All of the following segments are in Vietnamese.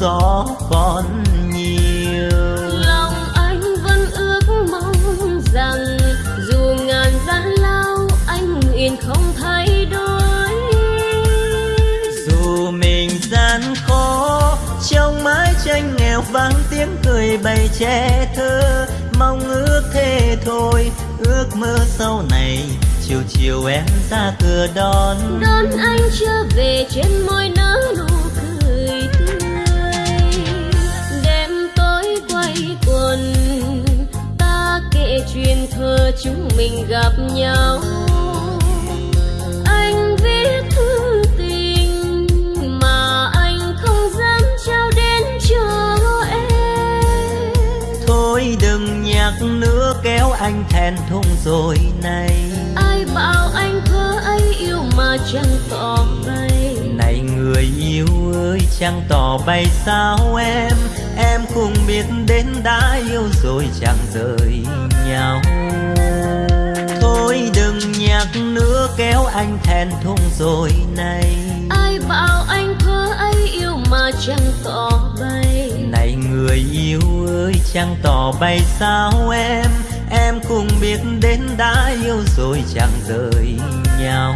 gió còn nhiều. Lòng anh vẫn ước mong rằng dù ngàn gian lao anh nguyện không thay đổi. Dù mình gian khó trong mái tranh nghèo vang tiếng cười bày che thơ. Mong ước thế thôi ước mơ sau này chiều chiều em ra cửa đón. Đón anh trở về trên môi nở chúng mình gặp nhau. Anh viết thư tình mà anh không dám trao đến cho em. Thôi đừng nhắc nữa kéo anh thẹn thùng rồi này. Ai bảo anh thơ ấy yêu mà chẳng tỏ bay. Này người yêu ơi chẳng tỏ bay sao em? Em cũng biết đến đã yêu rồi chẳng rời nhau. Thôi đừng nhắc nữa kéo anh thẹn thùng rồi này. Ai bảo anh thơ ấy yêu mà chẳng tỏ bay. Này người yêu ơi chẳng tỏ bay sao em? Em cũng biết đến đã yêu rồi chẳng rời nhau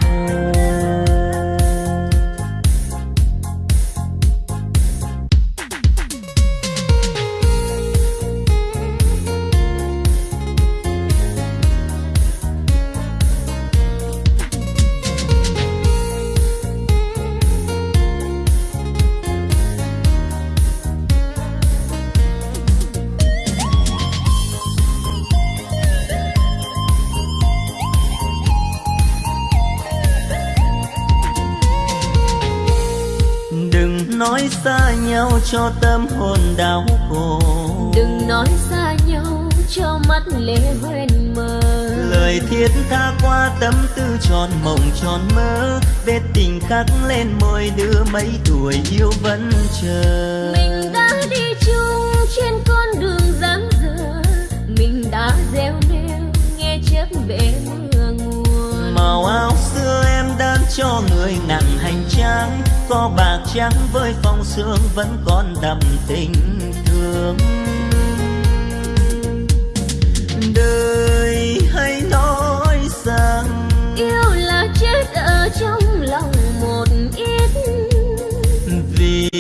cho tâm hồn đau khổ. Đừng nói xa nhau cho mắt lệ hoen mờ lời thiết tha qua tâm tư tròn mộng tròn mơ vết tình khắc lên môi đưa mấy tuổi yêu vẫn chờ. Mình đã đi chung trên con đường dáng dở mình đã gieo neo nghe chớp bể mưa nguồn. Màu áo xưa em đang cho người nặng hành trang có bạc trắng với phong sương vẫn còn đậm tình thương. Đời hay nói rằng yêu là chết ở trong lòng một ít. vì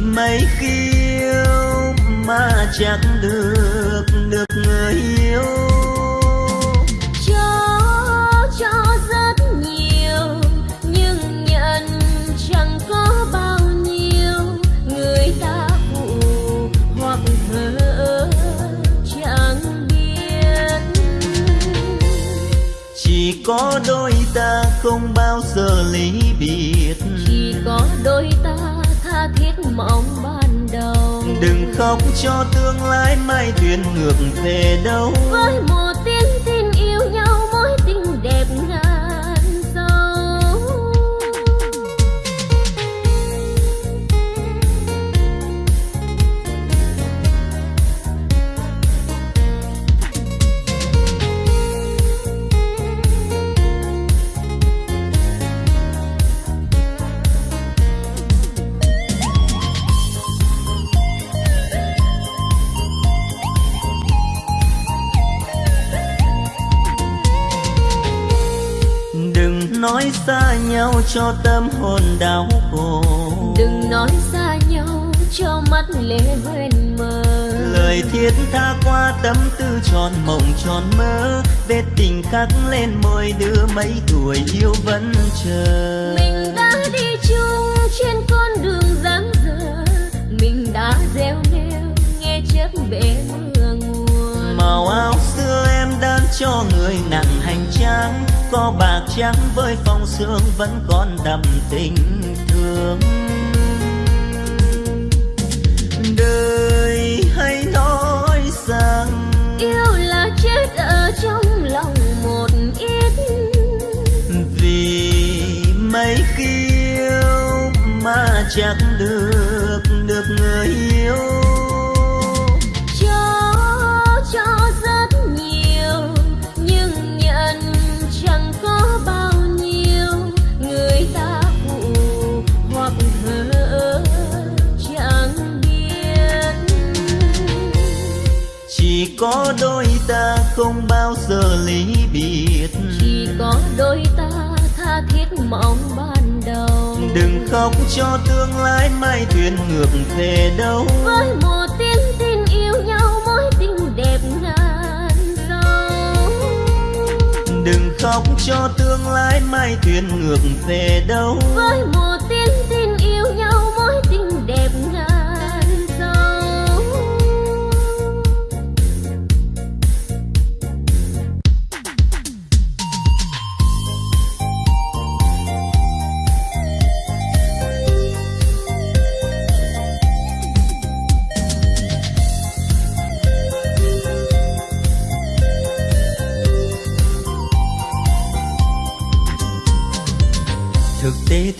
mấy khi yêu mà chẳng được có đôi ta không bao giờ ly biệt. Chỉ có đôi ta tha thiết mong ban đầu. Đừng khóc cho tương lai mai thuyền ngược về đâu. Với một xa nhau cho tâm hồn đau khổ. Đừng nói xa nhau cho mắt lệ hoen mờ lời thiết tha qua tâm tư tròn mộng tròn mơ vết tình khắc lên môi đưa mấy tuổi yêu vẫn chờ. Mình đã đi chung trên con đường dáng dở mình đã gieo neo nghe chớp bể mưa nguồn. Màu áo xưa em đang cho người nặng hành trang có bạc trắng với phong sương vẫn còn đậm tình thương. Đời không bao giờ ly biệt. Chỉ có đôi ta tha thiết mong ban đầu. Đừng khóc cho tương lai mai thuyền ngược về đâu. Với một tiếng tin yêu nhau mối tình đẹp ngàn dâu đừng khóc cho tương lai mai thuyền ngược về đâu. Với một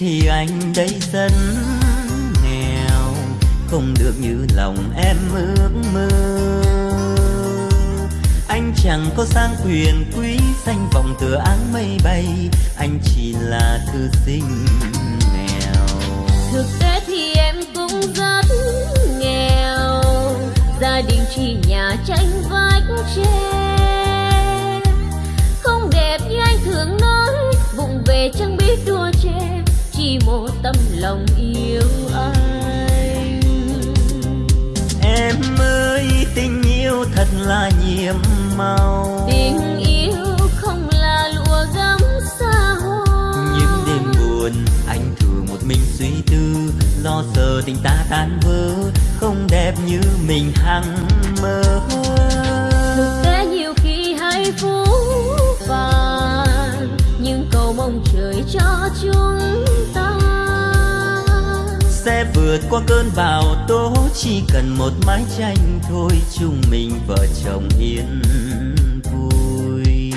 thì anh đây dân nghèo, không được như lòng em ước mơ. Anh chẳng có sang quyền quý danh vọng tựa áng mây bay, anh chỉ là thư sinh nghèo. Thực tế thì em cũng rất nghèo, gia đình chỉ nhà tranh vách tre. Không đẹp như anh thường nói, vụng về chẳng biết đua chỉ một tâm lòng yêu anh. Em ơi tình yêu thật là nhiệm màu. Tình yêu không là lụa gấm xa hoa. Những đêm buồn anh thường một mình suy tư. Lo sợ tình ta tan vỡ không đẹp như mình hằng mơ. Thực tế nhiều khi hay phú phàng nhưng cầu mong trời cho chúng vượt qua cơn bão, tố chỉ cần một mái tranh thôi chung mình vợ chồng yên vui.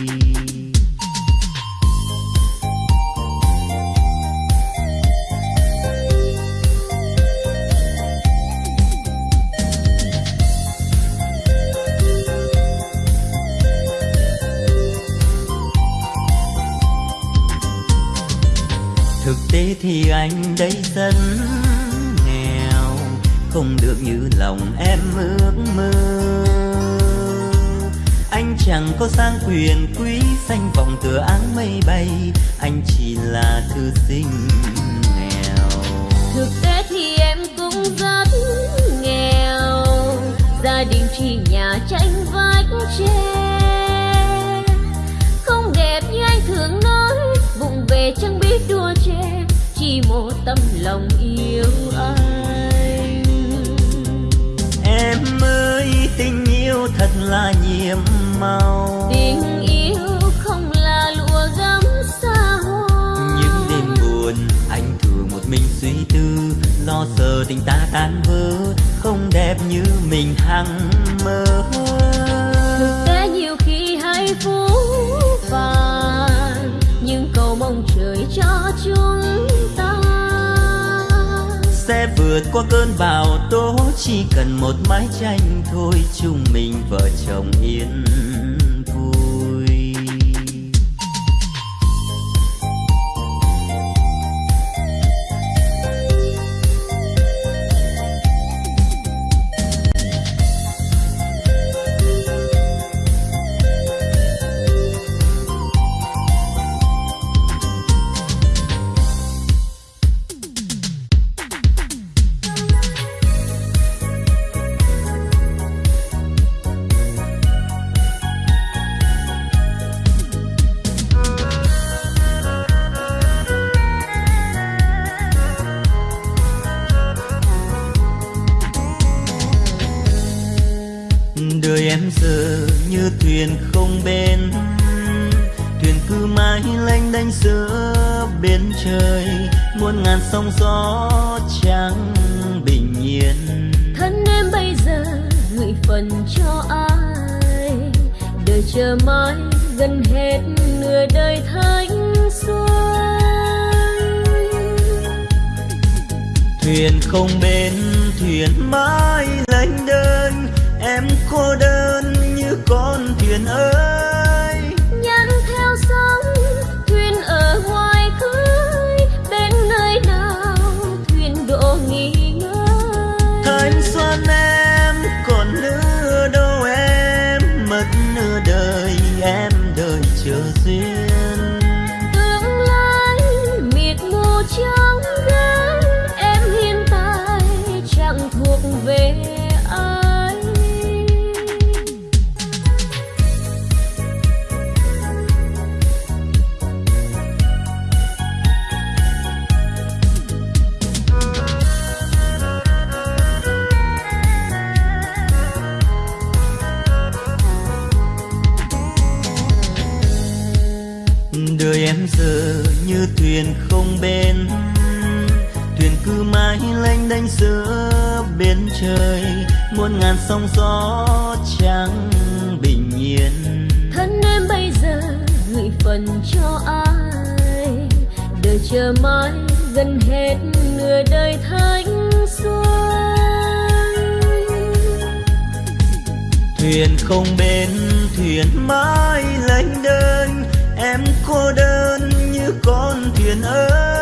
Thực tế thì anh đây dân không được như lòng em ước mơ. Anh chẳng có sang quyền quý xanh vọng tựa áng mây bay, anh chỉ là thư sinh nghèo. Thực tế thì em cũng rất nghèo, gia đình chỉ nhà tranh vách tre không đẹp như anh thường nói, vụng về chẳng biết đua che, chỉ một tâm lòng yêu anh em ơi tình yêu thật là nhiệm màu. Tình yêu không là lụa gấm xa hoa. Những đêm buồn anh thường một mình suy tư lo sợ tình ta tan vỡ không đẹp như mình hằng mơ. Thực tế nhiều khi hay phú phàng nhưng cầu mong trời cho sẽ vượt qua cơn bão tố, chỉ cần một mái tranh thôi chung mình vợ chồng yên. con thuyền ơi. xanh giữa bên trời muôn ngàn sóng gió trắng bình yên. Thân em bây giờ gửi phần cho ai? Đời chờ mãi gần hết nửa đời thanh xuân. Thuyền không bên thuyền mãi lênh đênh em cô đơn như con thuyền ơi.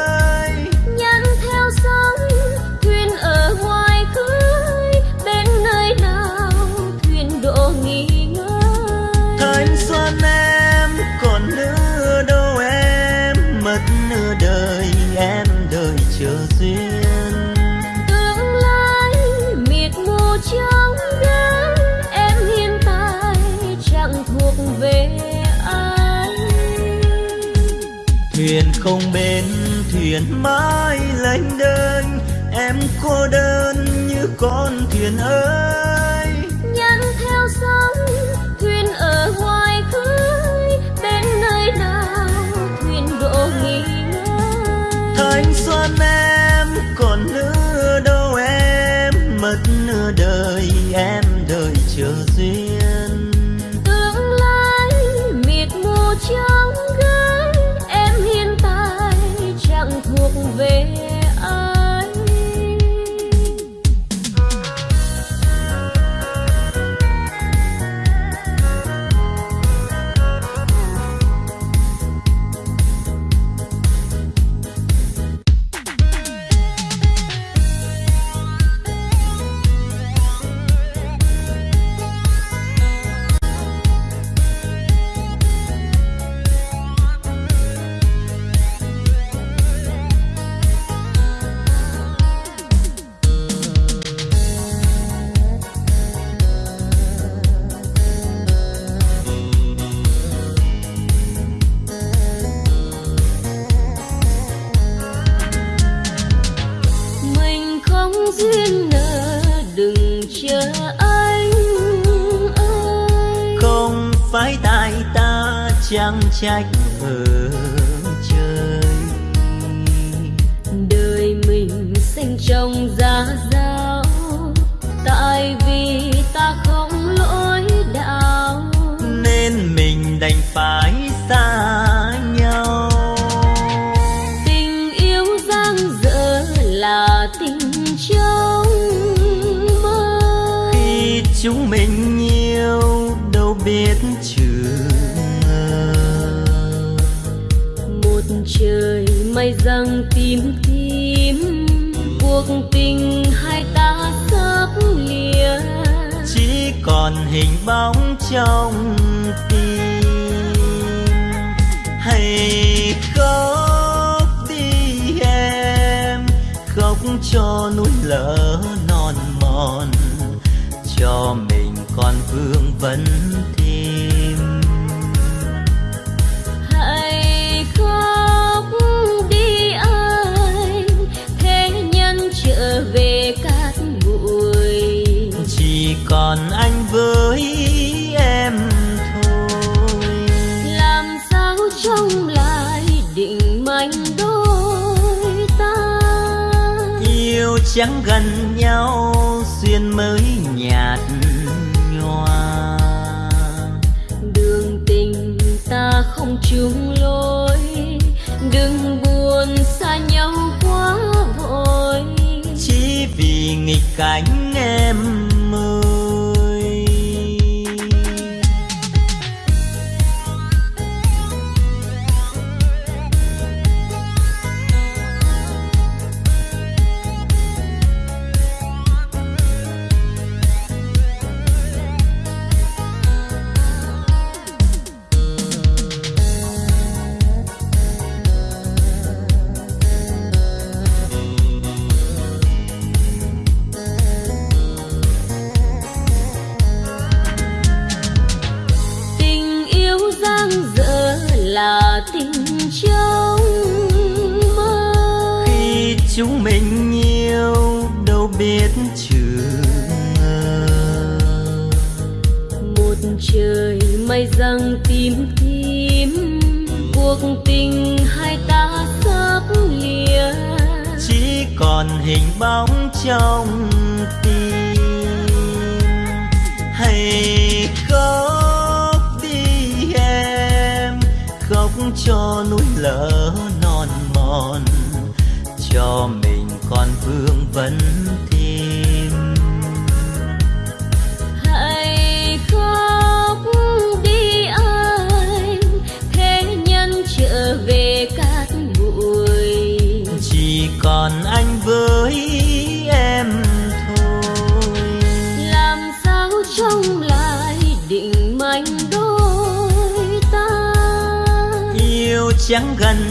không bên thuyền mãi lênh đênh. Em cô đơn như con thuyền ơi. Nhắn theo sóng thuyền ở ngoài khơi. Bên nơi nào thuyền đổ nghỉ ngơi? Thanh xuân em còn nữa đâu em mất nửa đời em đợi chờ duyên. trong giá rét bóng trong tim. Hãy khóc đi em, khóc cho núi lỡ non mòn. Cho mình còn vương vấn trắng gần nhau duyên mới nhạt nhòa. Đường tình ta không chung lối đừng buồn xa nhau quá vội. Chỉ vì nghịch cảnh trời mây răng tím tím, cuộc tình hai ta sắp lìa chỉ còn hình bóng trong tim. Hay khóc đi em, khóc cho núi lỡ non mòn. Cho mình còn vương vấn chẳng gần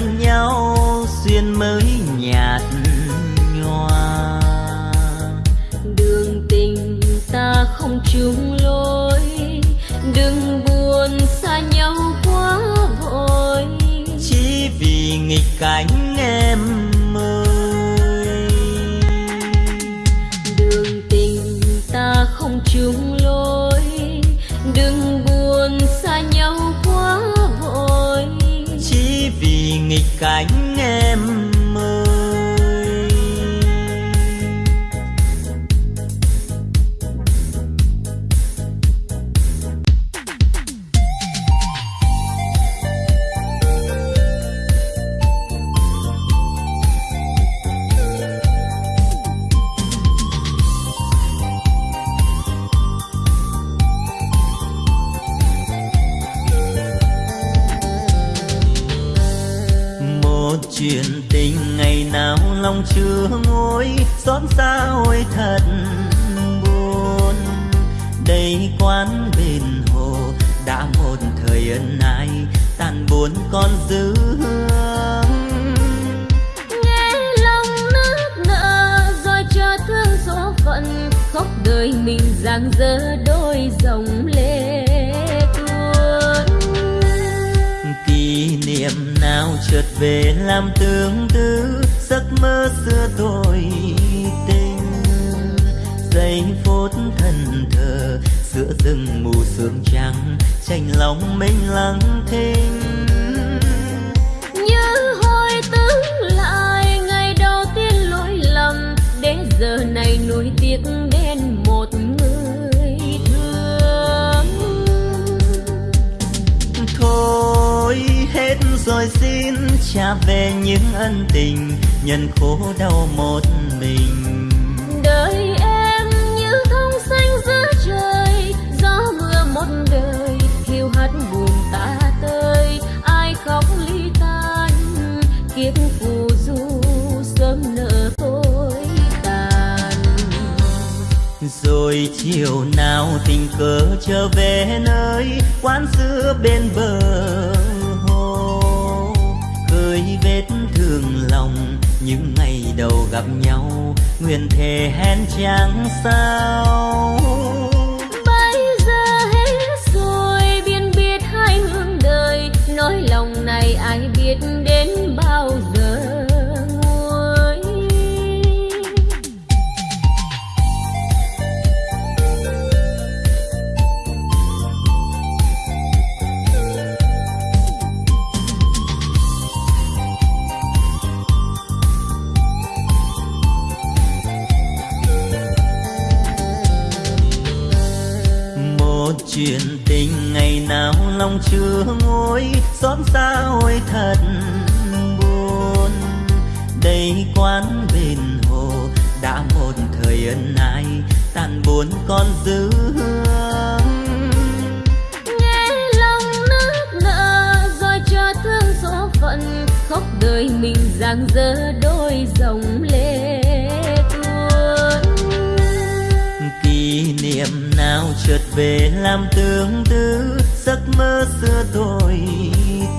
chợt về làm tương tư giấc mơ xưa thôi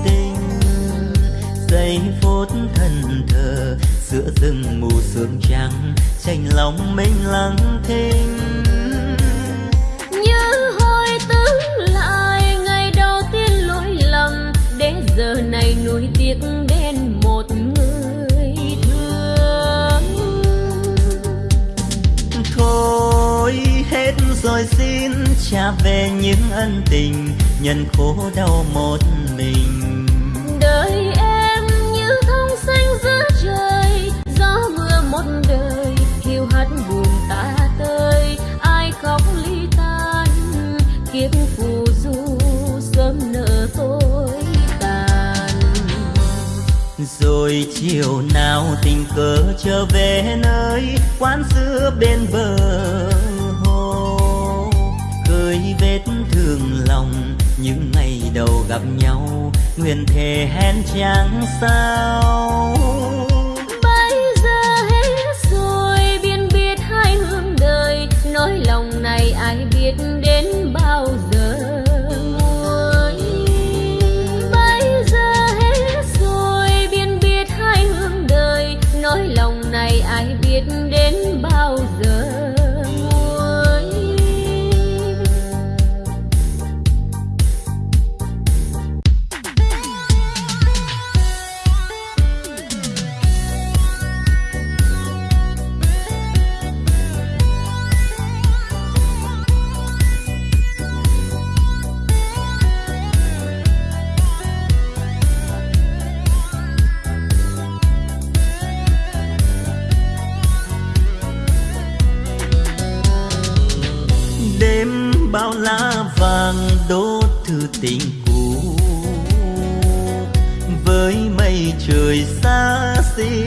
tình giây phút thần thờ giữa rừng mù sương trắng tranh lòng mình lặng thinh. Như hồi tưởng lại ngày đầu tiên lỗi lầm để giờ này nuối tiếc đến một người thương. Thôi hết rồi xin trả về những ân tình nhân khổ đau một mình. Đời em như thông xanh giữa trời gió mưa một đời hiu hắt buồn ta tơi ai khóc ly tan kiếp phù du sớm nở tối tàn. Rồi chiều nào tình cờ trở về nơi quán xưa bên bờ thương lòng. Những ngày đầu gặp nhau nguyện thề hẹn chẳng sao? Tình cũ. Với mây trời xa xỉ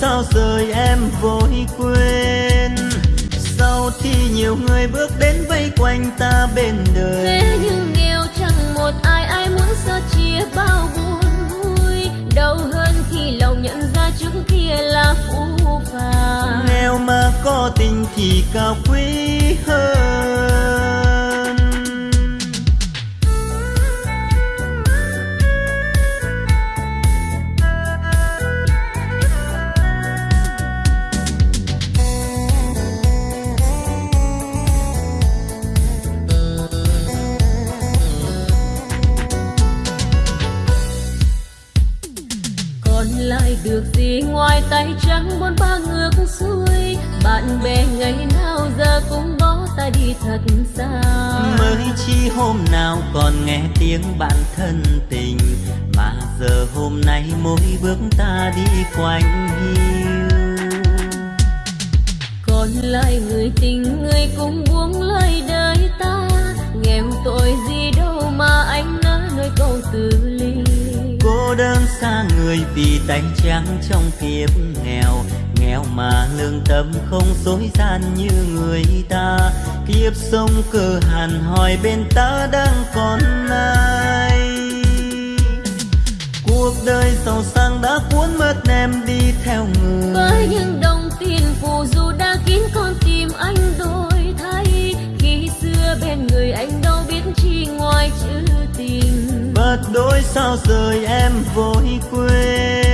sao rời em vội quên? Sau thì nhiều người bước đến vây quanh ta bên đời. Thế nhưng nghèo chẳng một ai ai muốn xa chia bao buồn vui. Đâu hơn khi lòng nhận ra trước kia là phũ phàng. Nghèo mà có tình thì cao quý hơn trắng bốn ba ngược xuôi bạn bè ngày nào giờ cũng bỏ ta đi thật xa. Mới chi hôm nào còn nghe tiếng bạn thân tình Mà giờ hôm nay mỗi bước ta đi quanh hiu. Còn lại người tình người cũng buông lời đời ta nghèo tội gì đâu mà anh nỡ nói câu từ ly. Cô đơn xa người vì tay trắng trong kiếp nghèo mà lương tâm không dối gian như người ta. Kiếp sống cơ hàn hỏi bên ta đang còn ai? Cuộc đời giàu sang đã cuốn mất em đi theo người. Với những đồng tiền phù du đã kín con tim anh đổi thay. Khi xưa bên người anh đâu biết chi ngoài chữ tình. Bật đôi sao rời em vội quên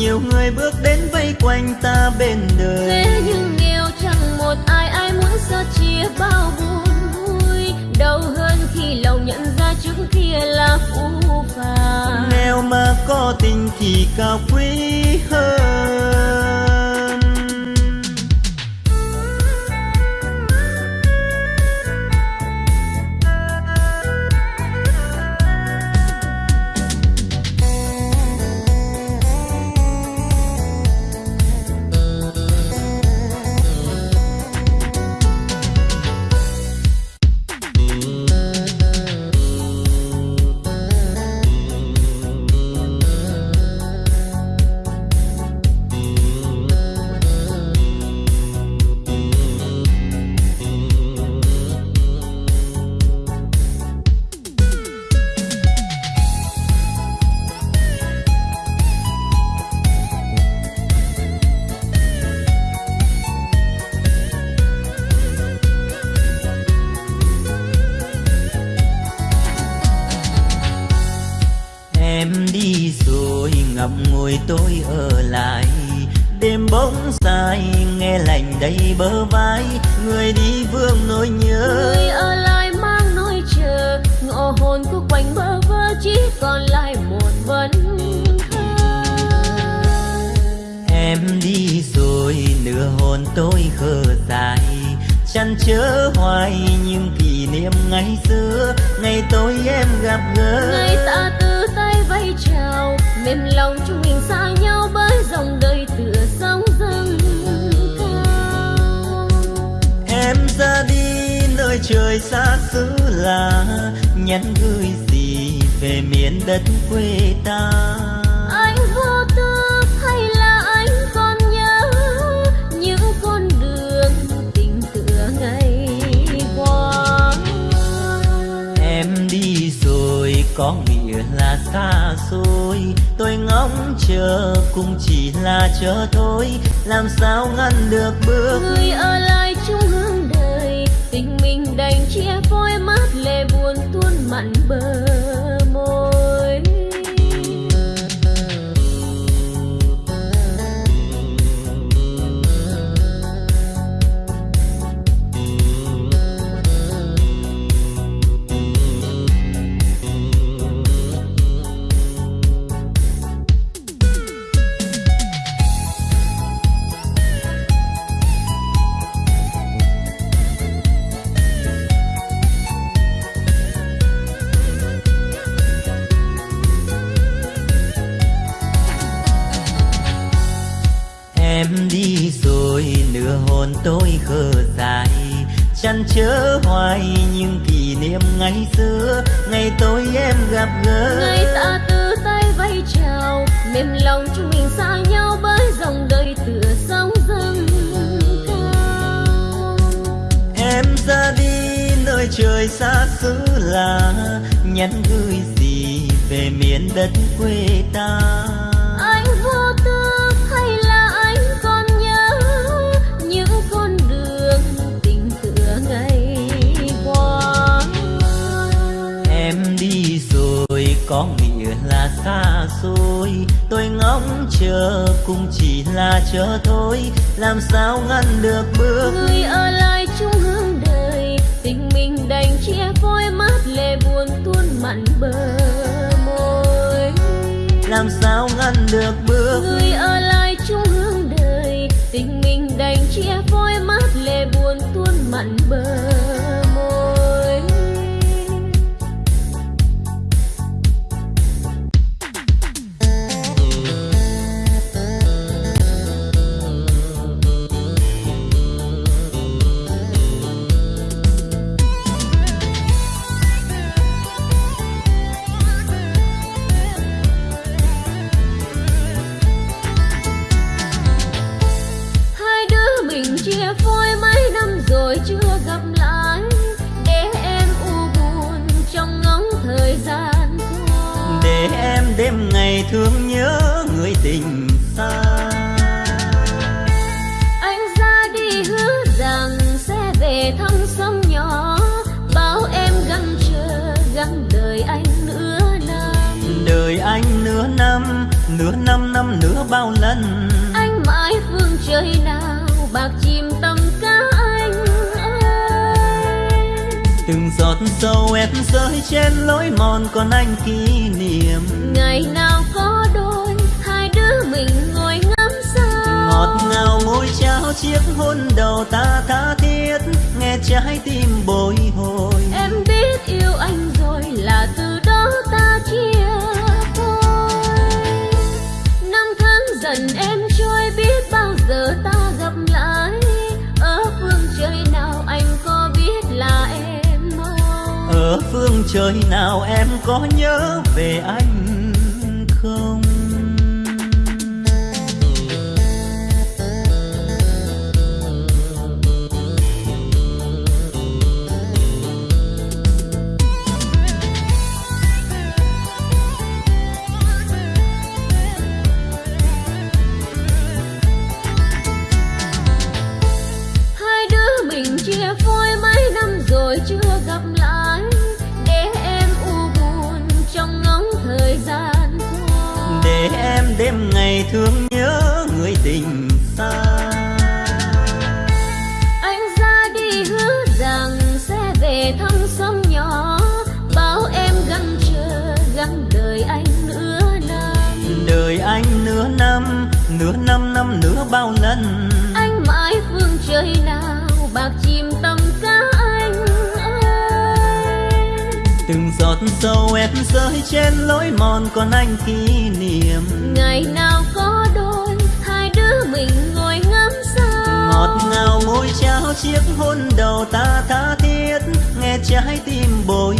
nhiều người bước đến vây quanh ta bên đời. Thế nhưng nghèo chẳng một ai ai muốn xa chia bao buồn vui đâu hơn khi lòng nhận ra trước kia là phũ phàng. Nghèo mà có tình thì cao quý hơn hồn tôi khờ dại chăn chớ hoài những kỷ niệm ngày xưa ngày tôi em gặp gỡ. Ngày ta từ tay vẫy chào mềm lòng chúng mình xa nhau bởi dòng đời tựa sóng dâng cao. Em ra đi nơi trời xa xứ lạ nhắn gửi gì về miền đất quê ta có nghĩa là xa xôi. Tôi ngóng chờ cũng chỉ là chờ thôi. Làm sao ngăn được bước người ở lại chung hướng đời, tình mình đành chia phôi mát lệ buồn tuôn mặn bờ. Tôi khờ dại chăn chớ hoài những kỷ niệm ngày xưa. Ngày tôi em gặp gỡ. Ngày ta từ tay vẫy chào mềm lòng chúng mình xa nhau bởi dòng đời tựa sóng dâng cao. Em ra đi nơi trời xa xứ lạ nhắn gửi gì về miền đất quê ta xôi tôi ngóng chờ cũng chỉ là chờ thôi. Làm sao ngăn được bước người ở lại chung hướng đời tình mình đành chia phôi mát lệ buồn tuôn mặn bờ môi. Làm sao ngăn được bước người ở lại chung hướng đời tình mình đành chia phôi mát lệ buồn tuôn mặn bờ sâu em rơi trên lối mòn còn anh kỷ niệm. Ngày nào có đôi hai đứa mình ngồi ngắm sao. Ngọt ngào môi trao chiếc hôn đầu ta tha thiết nghe trái tim bồi hồi. Em biết yêu anh rồi là từ đó ta chia phôi năm tháng dần em trôi biết bao giờ ta phương trời nào em có nhớ về anh? Thương nhớ người tình xa sầu em rơi trên lối mòn còn anh kỷ niệm. Ngày nào có đôi hai đứa mình ngồi ngắm sao? Ngọt ngào môi trao chiếc hôn đầu ta tha thiết nghe trái tim bồi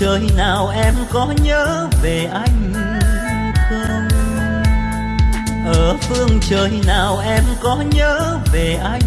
trời nào em có nhớ về anh không? Ở phương trời nào em có nhớ về anh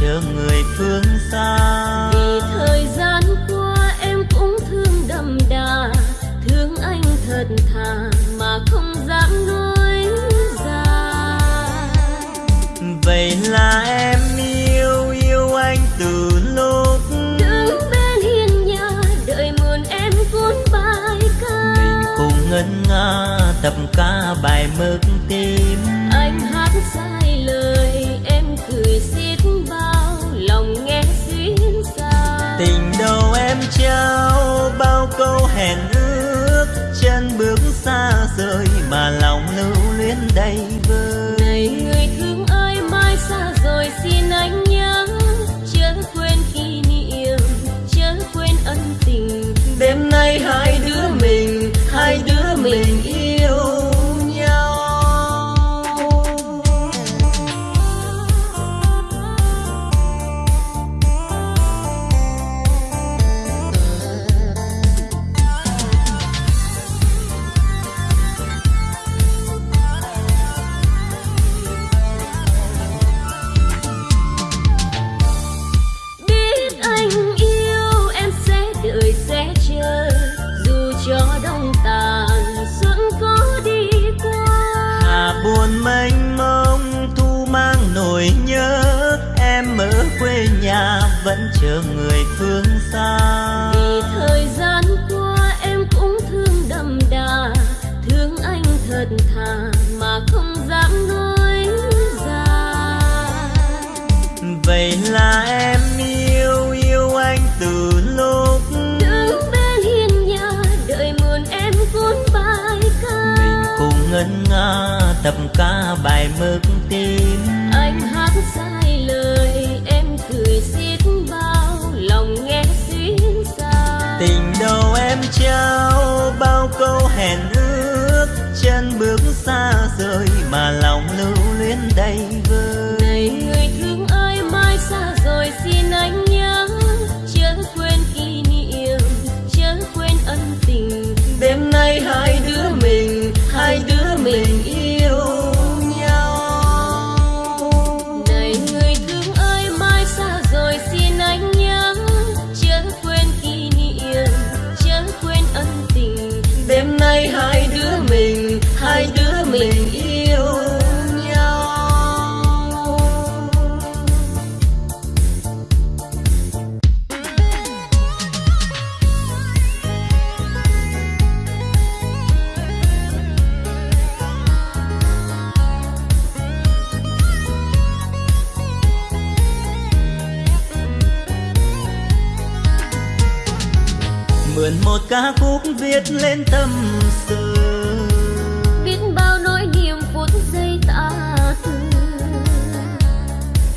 chờ người phương xa. Vì thời gian qua em cũng thương đậm đà thương anh thật thà mà không dám nói ra. Vậy là em yêu yêu anh từ lúc đứng bên hiên nhà đợi muôn em cuốn bài ca. Mình cùng ngân nga tập ca bài hẹn ước chân bước xa rời mà lòng lưu luyến đây.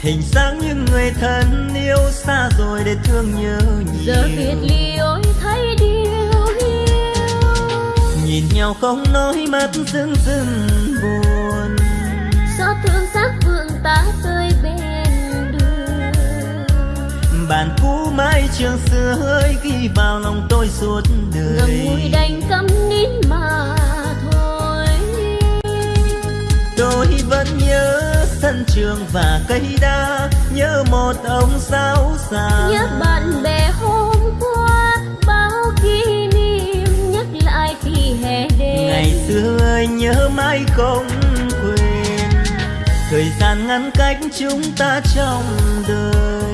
Hình dáng những người thân yêu xa rồi để thương nhớ nhiều giờ biệt ly ôi thấy điều hiu nhìn nhau không nói mắt dưng dưng buồn. Xót thương xác vượng ta tươi bên đường. Bạn cũ mãi trường xưa hơi ghi vào lòng tôi suốt đời. Ngùi đành câm nín mà thôi. Tôi vẫn nhớ sân trường và cây đa nhớ một ông giáo già nhớ bạn bè hôm qua bao kỷ niệm nhắc lại khi hè đến ngày xưa ơi nhớ mãi không quên. Thời gian ngăn cách chúng ta trong đời.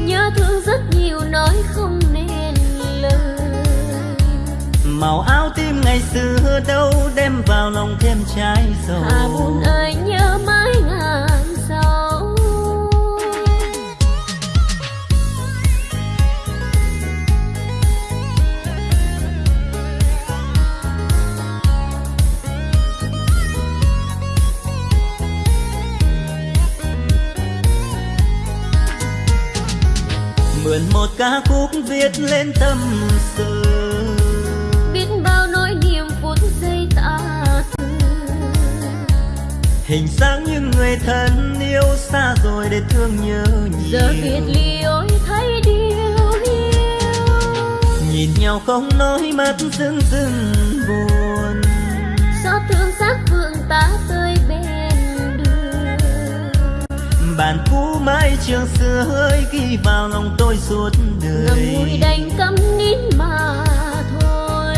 Nhớ thương rất nhiều nói không nên lời. Màu áo tim ngày xưa đâu đem vào lòng thêm trái dầu. Hà buồn ơi ca khúc viết lên tâm sự. Biết bao nỗi niềm phút giây ta từ hình dáng những người thân yêu xa rồi để thương nhớ giờ biệt nhiều ly ôi thấy điều hiu nhìn nhau không nói mắt dưng dưng buồn. Xót thương xác vượng ta tươi bạn cũ mãi trường xưa hơi ghi vào lòng tôi suốt ngậm đời ngùi đành câm nín mà thôi.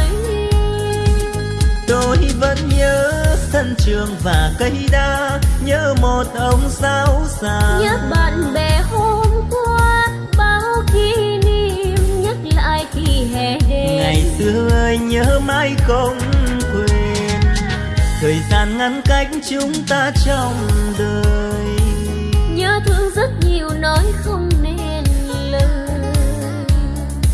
Tôi vẫn nhớ sân trường và cây đa nhớ một ông giáo già nhớ bạn bè hôm qua bao kỷ niệm nhắc lại khi hè đến. Ngày xưa ơi nhớ mãi không quên. Thời gian ngăn cách chúng ta trong đời nói không nên lời.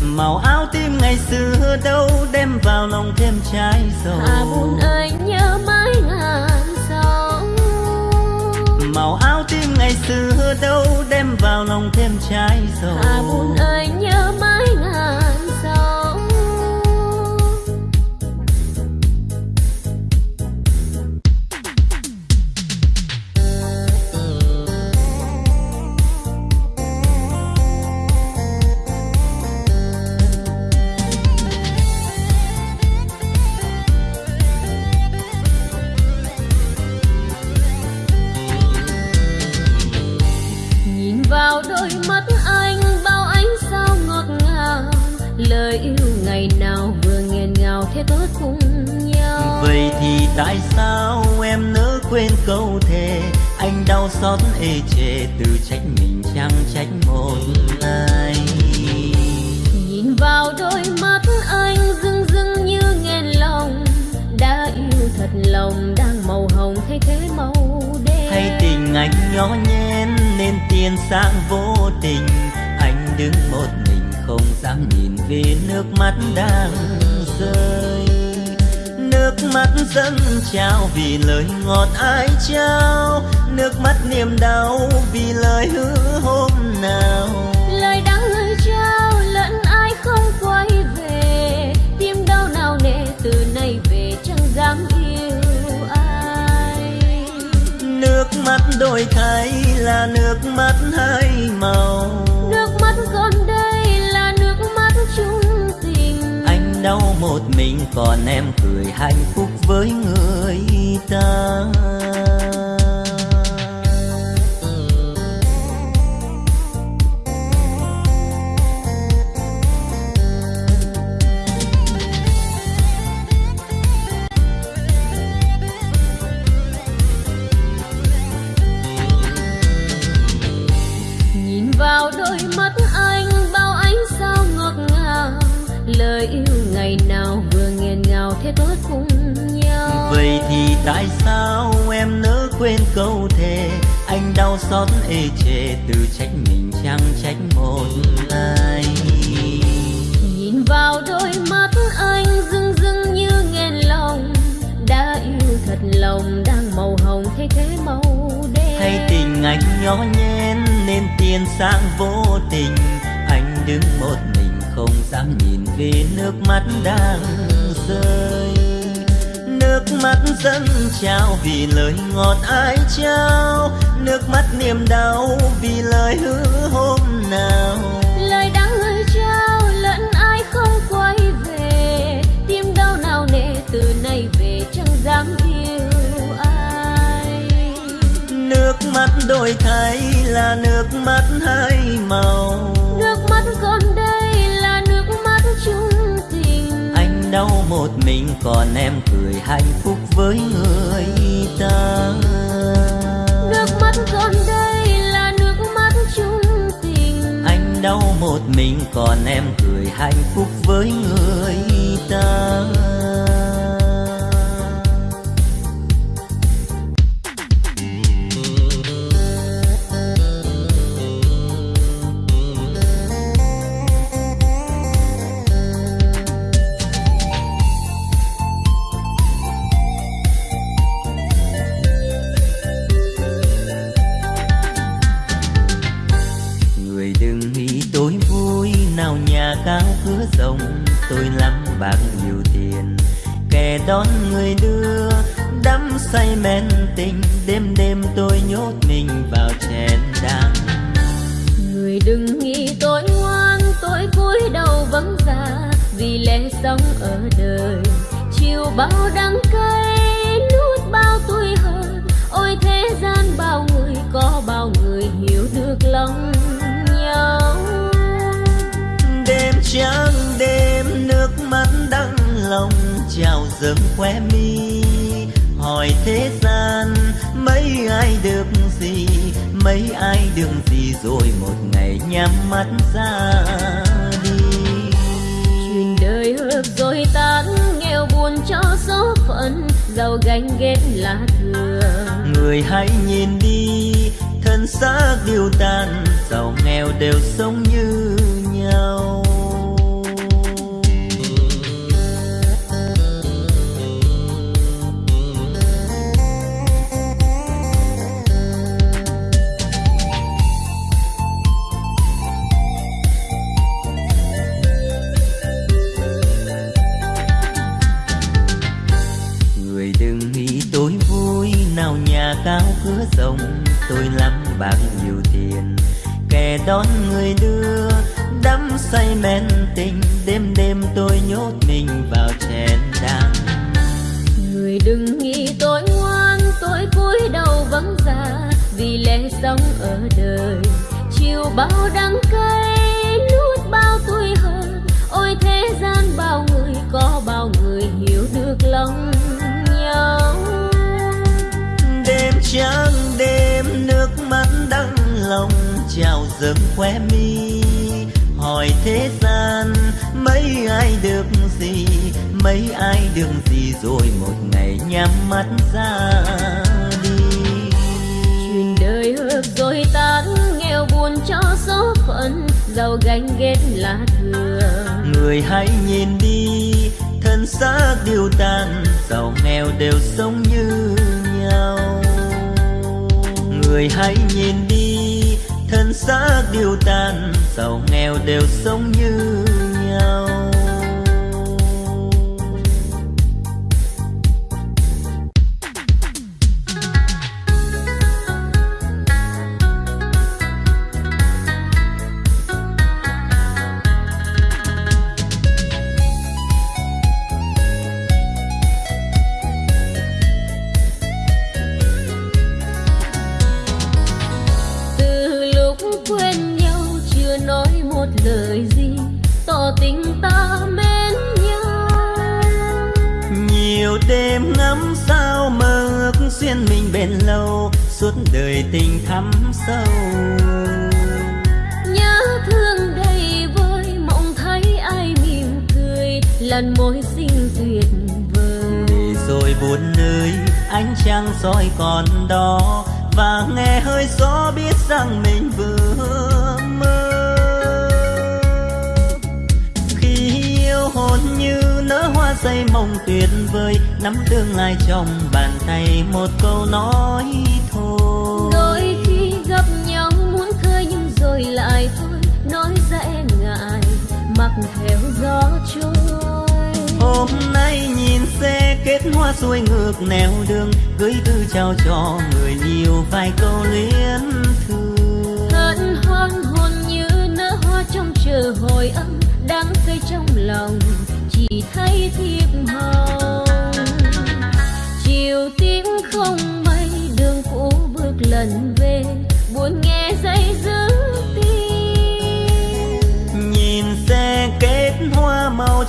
Màu áo tim ngày xưa đâu đem vào lòng thêm trái dầu. Hà buồn ơi nhớ mãi ngàn sâu màu áo tim ngày xưa đâu đem vào lòng thêm trái dầu. Hà buồn ơi nhớ một ai nhìn vào đôi mắt anh rưng rưng như nghẹn lòng đã yêu thật lòng đang màu hồng thay thế màu đen. Hay tình anh nhỏ nhen nên tiền sang vô tình anh đứng một mình không dám nhìn về nước mắt đang rơi. Nước mắt dâng trao vì lời ngọt ai trao nước mắt niềm đau vì lời hứa hôm nào? Lời đã lời trao lẫn ai không quay về? Tim đau nào nề từ nay về chẳng dám yêu ai? Nước mắt đổi thay là nước mắt hai màu. Nước mắt còn đây là nước mắt chung tình. Anh đau một mình còn em cười hạnh phúc với người ta thế tốt cùng nhau. Vậy thì tại sao em nỡ quên câu thề? Anh đau xót ê chề từ trách mình chẳng trách một ai. Nhìn vào đôi mắt anh rưng rưng như nghẹn lòng. Đã yêu thật lòng đang màu hồng thay thế màu đen. Hay tình anh nhỏ nhen nên tiền sang vô tình. Anh đứng một mình không dám nhìn về nước mắt đang rơi. Nước mắt dâng trao vì lời ngọt ai trao. Nước mắt niềm đau vì lời hứa hôm nào. Lời đã người trao lẫn ai không quay về. Tim đau nào nề từ nay về chẳng dám yêu ai. Nước mắt đổi thay là nước mắt hai màu đau một mình còn em cười hạnh phúc với người ta. Nước mắt con đây là nước mắt chung tình. Anh đau một mình còn em cười hạnh phúc với người ta dâng khoe mi. Hỏi thế gian mấy ai được gì? Mấy ai được gì rồi một ngày nhắm mắt ra đi? Chuyện đời hợp rồi tan nghèo buồn cho số phận giàu ganh ghét là thừa. Người hãy nhìn đi thân xác điều tàn giàu nghèo đều sống như nhau rộng tôi lắm bạc nhiều tiền. Kẻ đón người đưa đắm say men tình. Đêm đêm tôi nhốt mình vào chén đắng. Người đừng nghĩ tôi ngoan tôi cúi đầu vắng già vì lẽ sống ở đời chiều bao đắng cay nuốt bao tuổi hờn ôi thế gian bao người có bao người hiểu được lòng nhau. Đêm trắng trào dâng khoe mi. Hỏi thế gian mấy ai được gì? Mấy ai được gì rồi một ngày nhắm mắt ra đi? Chuyện đời hợp rồi tan nghèo buồn cho số phận. Giàu ganh ghét là thừa người hãy nhìn đi thân xác điều tàn. Giàu nghèo đều sống như nhau. Người hãy nhìn đi thân xác điều tàn giàu nghèo đều sống như nhau. ánh trăng soi còn đó, và nghe hơi gió biết rằng mình vừa mơ. Khi yêu hồn như nở hoa say mộng tuyệt vời, nắm tương lai trong bàn tay một câu nói thôi. Đôi khi gặp nhau muốn khơi nhưng rồi lại thôi, nói dễ e ngại, mặc theo gió trôi hôm nay nhìn xe kết hoa xuôi ngược nẻo đường, gửi thư trao cho người nhiều vài câu luyến thương. Hân hoan hồn như nở hoa trong chờ hồi âm đang cây trong lòng, chỉ thấy thiệp hồng. Chiều tím không mây, đường cũ bước lần về, buồn nghe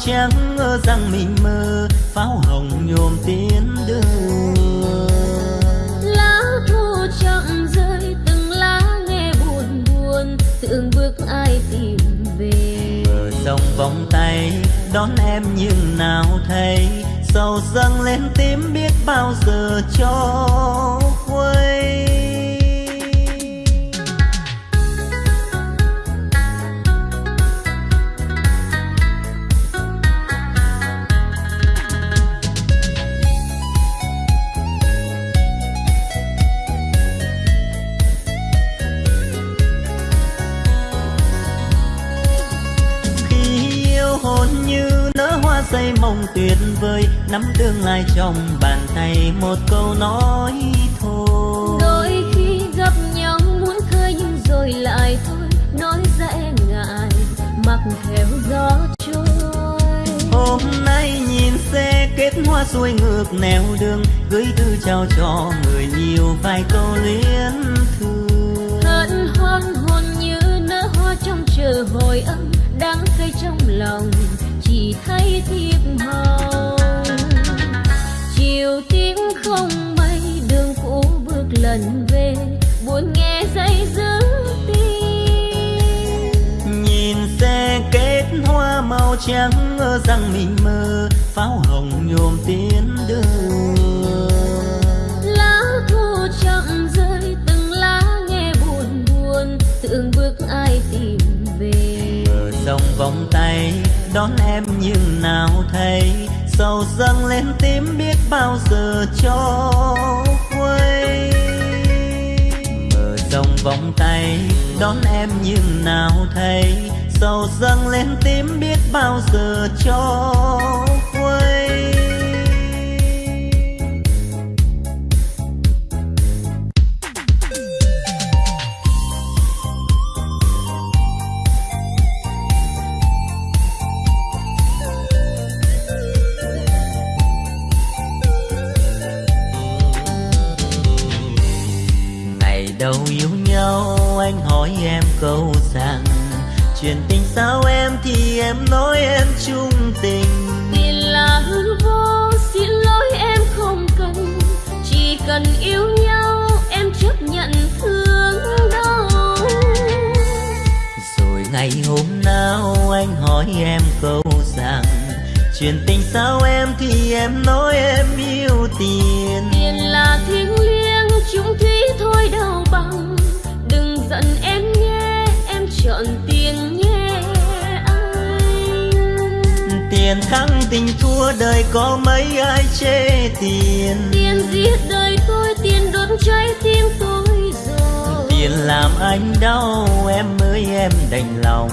trắng ngỡ rằng mình mơ pháo hồng nhôm tiến đường. Lá thu chậm rơi từng lá nghe buồn buồn tưởng bước ai tìm về. Bờ sông vòng tay đón em nhưng nào thấy sầu dâng lên tím biết bao giờ cho khuây say mong tuyệt vời nắm tương lai trong bàn tay một câu nói thôi. Đôi khi gặp nhau muốn khơi nhưng rồi lại thôi nói e ngại mặc theo gió trôi. Hôm nay nhìn xe kết hoa xuôi ngược nẻo đường gửi thư chào cho người nhiều vài câu luyến thương. Hân hoan hồn như nở hoa trong chờ hồi âm đang cây trong lòng chỉ thấy thiệp hồng chiều tiếng không mây đường cũ bước lần về, buồn nghe dây dứt tim. Nhìn xe kết hoa màu trắng, ngỡ rằng mình mơ, pháo hồng nhôm tiến đưa vòng tay, đón em nhưng nào thấy. Sầu dâng lên tim biết bao giờ cho quay mở rộng vòng tay, đón em nhưng nào thấy. Sầu dâng lên tim biết bao giờ cho chuyện tình sao em thì em nói em chung tình. Tiền là hư vô xin lỗi em không cần. Chỉ cần yêu nhau em chấp nhận thương đau. Rồi ngày hôm nào anh hỏi em câu rằng chuyện tình sao em thì em nói em yêu tiền tiền thắng tình thua đời có mấy ai chê tiền? Tiền giết đời tôi tiền đốt trái tim tôi rồi. Tiền làm anh đau em ơi em đành lòng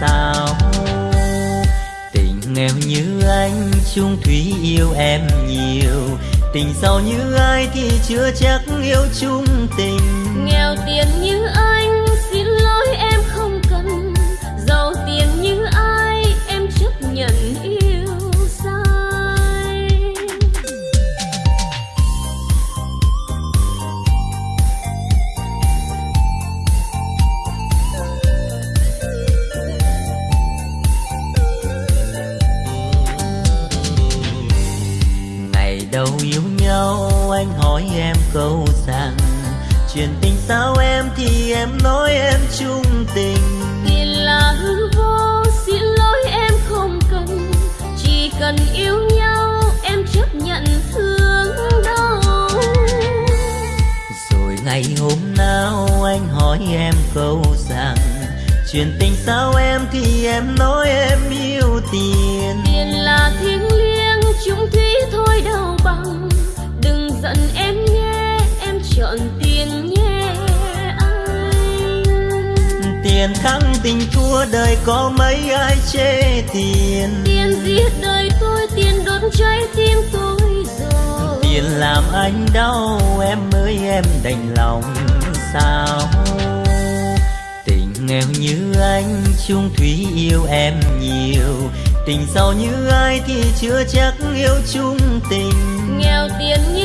sao? Tình nghèo như anh chung thủy yêu em nhiều. Tình giàu như ai thì chưa chắc yêu chung tình. Nghèo tiền như anh chuyện tình sao em thì em nói em yêu tiền. Tiền là thiêng liêng chung thủy thôi đâu bằng. Đừng giận em nhé em chọn tiền nhé. Anh tiền thắng tình thua đời có mấy ai chê tiền? Tiền giết đời tôi tiền đốt cháy tim tôi rồi. Tiền làm anh đau em ơi em đành lòng. Sao nghèo như anh chung thủy yêu em nhiều. Tình giàu như ai thì chưa chắc yêu chung tình. Nghèo tiền như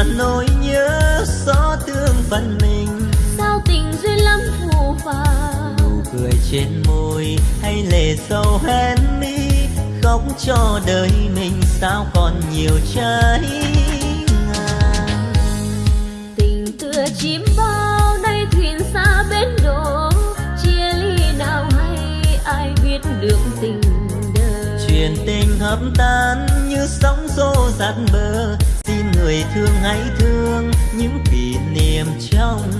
là nỗi nhớ xót thương phần mình. Sao tình duyên lắm phù phàng? Nụ cười trên môi hay lệ sâu hen mi khóc cho đời mình sao còn nhiều trái ngang. Tình tựa chim bao nay thuyền xa bến đổ chia ly nào hay ai biết được tình đời? Chuyện tình hấp tan như sóng xô dạt bờ người thương hãy thương những kỷ niệm trong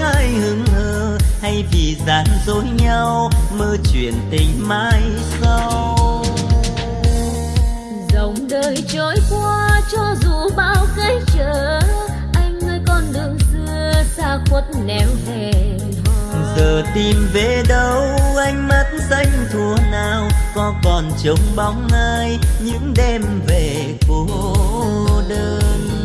ai hững hờ hay vì gian dối nhau mơ chuyện tình mai sau. Dòng đời trôi qua cho dù bao cái trở anh ơi con đường xưa xa khuất nẻo hò giờ tìm về đâu anh mắt xanh thua nào có còn trông bóng ai những đêm về cô đơn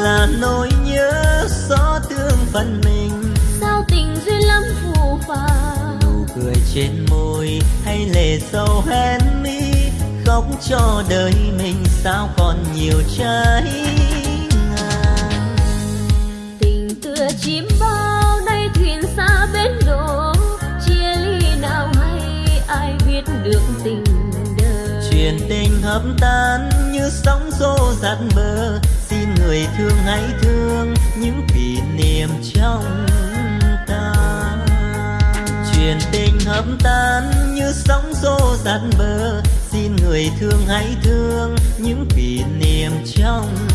là nỗi nhớ xót thương phần mình. Sao tình duyên lắm phù phàng? Nụ cười trên môi hay lệ sâu hen mi khóc cho đời mình sao còn nhiều trái ngang. Tình tựa chim bao nay thuyền xa bến đổ chia ly nào hay ai biết được tình đời? Chuyện tình hấp tan như sóng xô dạt bờ người thương hãy thương những kỷ niệm trong ta. Chuyện tình hấp tan như sóng xô dạt bờ, xin người thương hãy thương những kỷ niệm trong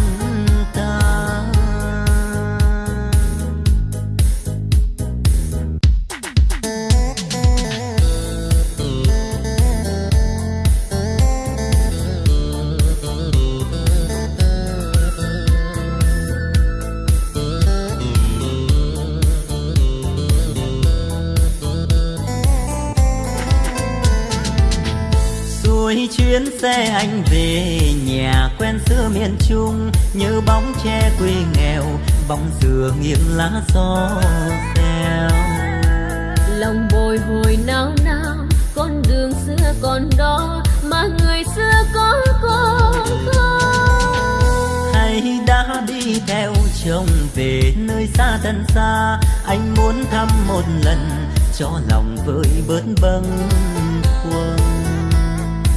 chuyến xe anh về nhà quen xưa miền trung nhớ bóng tre quê nghèo bóng dừa nghiêng lá gió reo lòng bồi hồi nao nao con đường xưa còn đó mà người xưa có còn không hay đã đi theo chồng về nơi xa thân xa anh muốn thăm một lần cho lòng vơi bớt bâng khuâng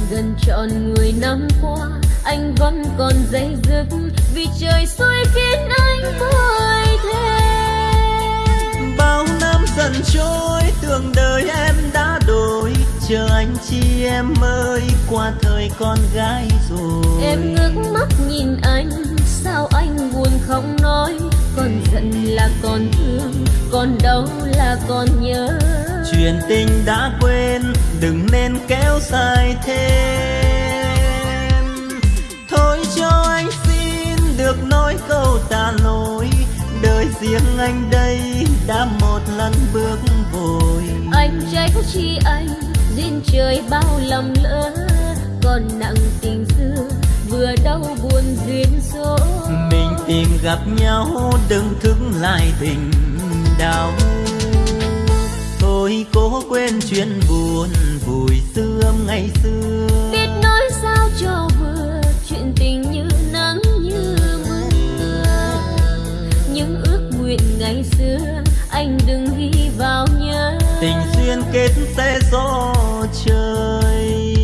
gần trọn người năm qua, anh vẫn còn dây dứt vì trời xui khiến anh vội thế. Chi em ơi qua thời con gái rồi. Em ngước mắt nhìn anh sao anh buồn không nói? Còn giận là còn thương còn đau là còn nhớ. Chuyện tình đã quên đừng nên kéo dài thêm. Thôi cho anh xin được nói câu tạ lỗi. Đời riêng anh đây đã một lần bước vội. Anh trách chi anh duyên trời bao lầm lỡ còn nặng tình xưa vừa đau buồn duyên số. Mình tìm gặp nhau đừng thức lại tình đau. Thôi cố quên chuyện buồn vùi sương ngày xưa. Biết nói sao cho vừa chuyện tình như nắng như mưa. Những ước nguyện ngày xưa anh đừng ghi vào tình duyên kết sẽ gió trời.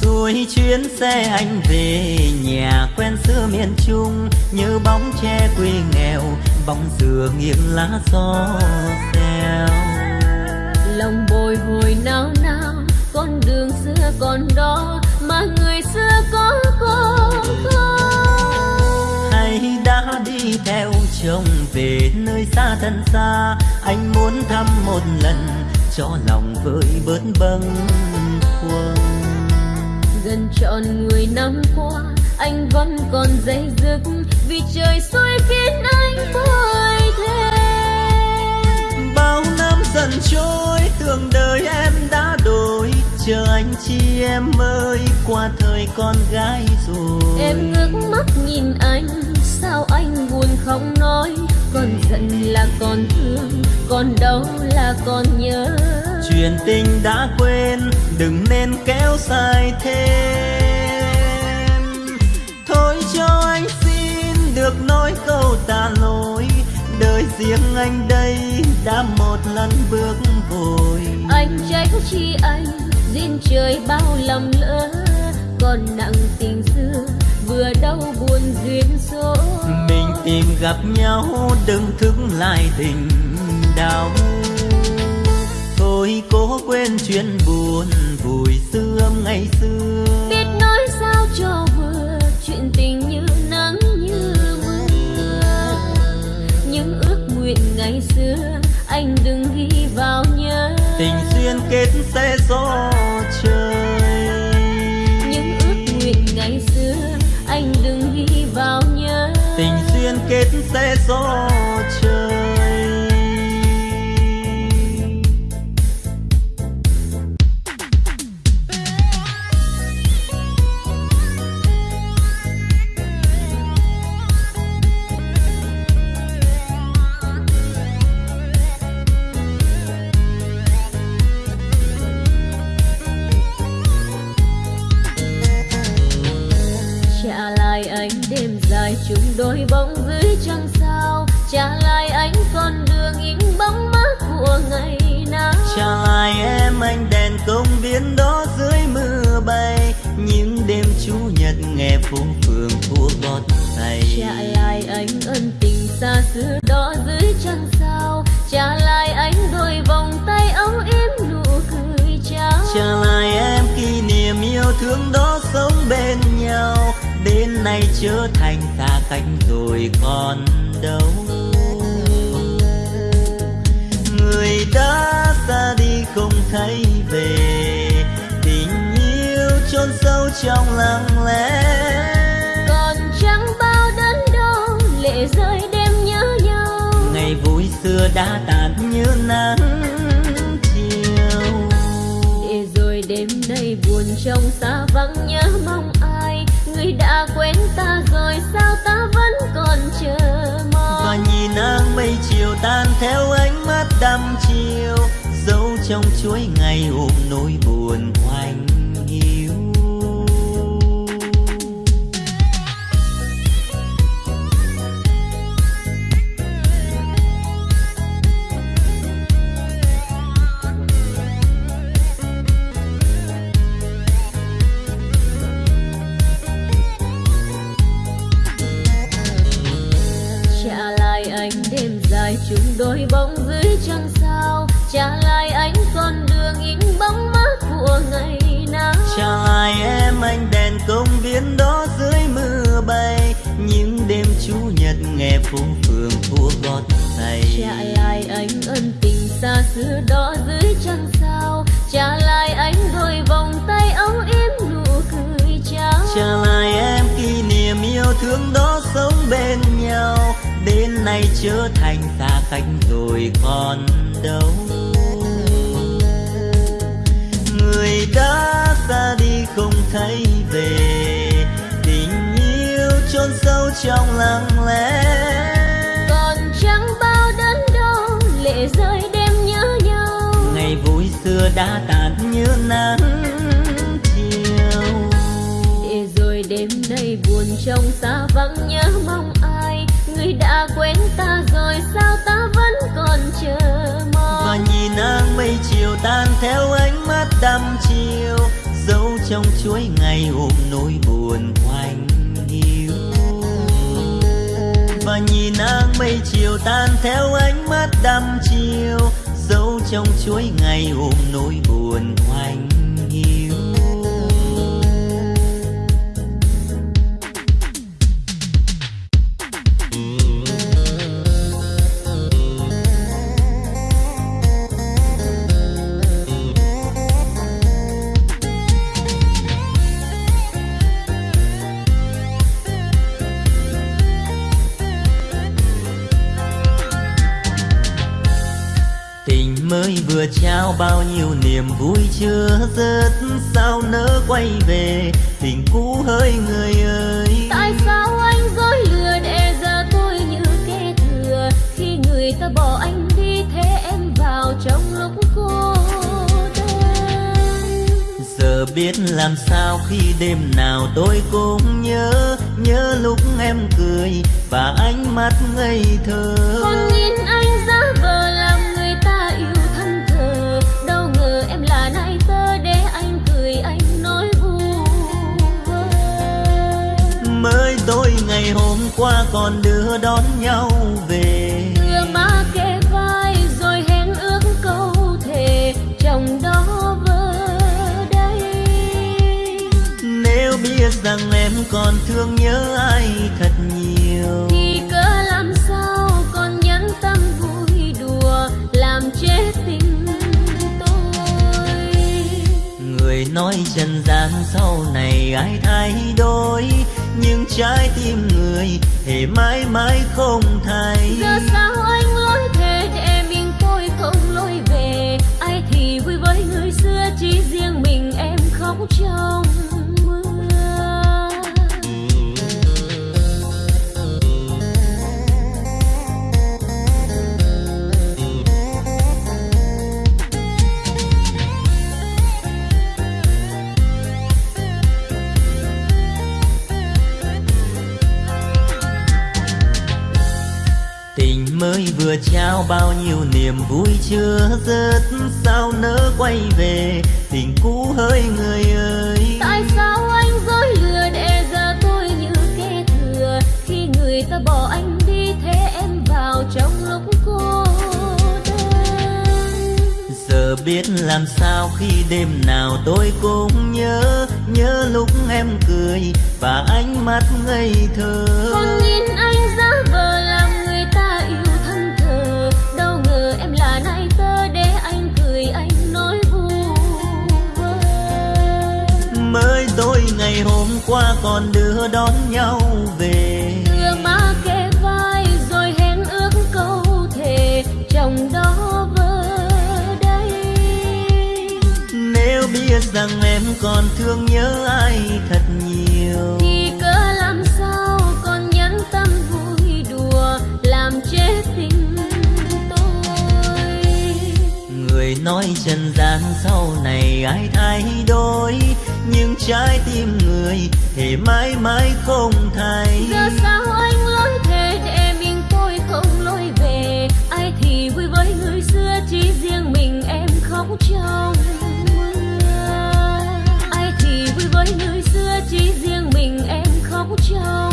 Xuôi chuyến xe anh về nhà quen xưa miền trung, như bóng tre quê nghèo bóng dừa nghiêng lá gió xeo lòng bồi hồi nao nao con đường xưa còn đó mà người xưa có còn không hay đã đi theo chồng về nơi xa thân xa anh muốn thăm một lần cho lòng vơi bớt bâng khuâng. Gần trọn mười năm qua anh vẫn còn dây dứt vì trời xui khiến anh vội thêm. Bao năm dần trôi tưởng đời em đã đổi. Chờ anh chi em ơi qua thời con gái rồi. Em ngước mắt nhìn anh sao anh buồn không nói? Còn giận là còn thương còn đau là còn nhớ. Chuyện tình đã quên đừng nên kéo dài thêm. Thôi cho anh xin được nói câu tạ lỗi. Đời riêng anh đây đã một lần bước vội. Anh trách chi anh duyên trời bao lầm lỡ. Còn nặng tình xưa vừa đau buồn duyên số. Mình tìm gặp nhau đừng thức lại tình đau. Thôi cố quên chuyện buồn vùi sương ngày xưa. Biết nói sao cho vừa chuyện tình anh đừng ghi vào nhớ tình duyên kết sẽ rồi. Bao nhiêu niềm vui chưa dứt sao nỡ quay về? Tình cũ hơi người ơi. Tại sao anh dối lừa để giờ tôi như kẻ thừa? Khi người ta bỏ anh đi thế em vào trong lúc cô đơn. Giờ biết làm sao khi đêm nào tôi cũng nhớ nhớ lúc em cười và ánh mắt ngây thơ. Còn nhìn qua còn đưa đón nhau về. Đưa má kề vai rồi hẹn ước câu thề trong đó vơ đây. Nếu biết rằng em còn thương nhớ ai thật nhiều. Thì cớ làm sao còn nhẫn tâm vui đùa làm chết tình tôi? Người nói trần gian sau này ai thay đổi nhưng trái tim người thể mãi mãi không thay giờ sao vừa trao bao nhiêu niềm vui chưa dứt sao nỡ quay về? Tình cũ hơi người ơi. Tại sao anh dối lừa để giờ tôi như kẻ thừa? Khi người ta bỏ anh đi thế em vào trong lúc cô đơn. Giờ biết làm sao khi đêm nào tôi cũng nhớ nhớ lúc em cười và ánh mắt ngây thơ. Còn nhìn anh hôm qua còn đưa đón nhau về. Đưa má kề vai rồi hẹn ước câu thề chồng đó vơ đây. Nếu biết rằng em còn thương nhớ ai thật nhiều. Thì cỡ làm sao còn nhẫn tâm vui đùa làm chết tình tôi. Người nói trần gian sau này ai thay đổi? trái tim người Thề mãi mãi không thay Giờ sao anh lối thề để mình tôi không lối về? Ai thì vui với người xưa chỉ riêng mình em khóc trong mưa. Ai thì vui với người xưa chỉ riêng mình em khóc trong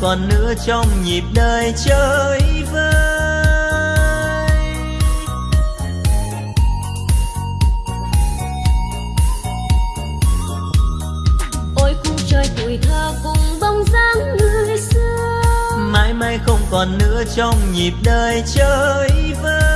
còn nữa trong nhịp đời chơi vơi. Ôi cung trời tuổi thơ cùng bóng dáng người xưa. Mãi mãi không còn nữa trong nhịp đời chơi vơi.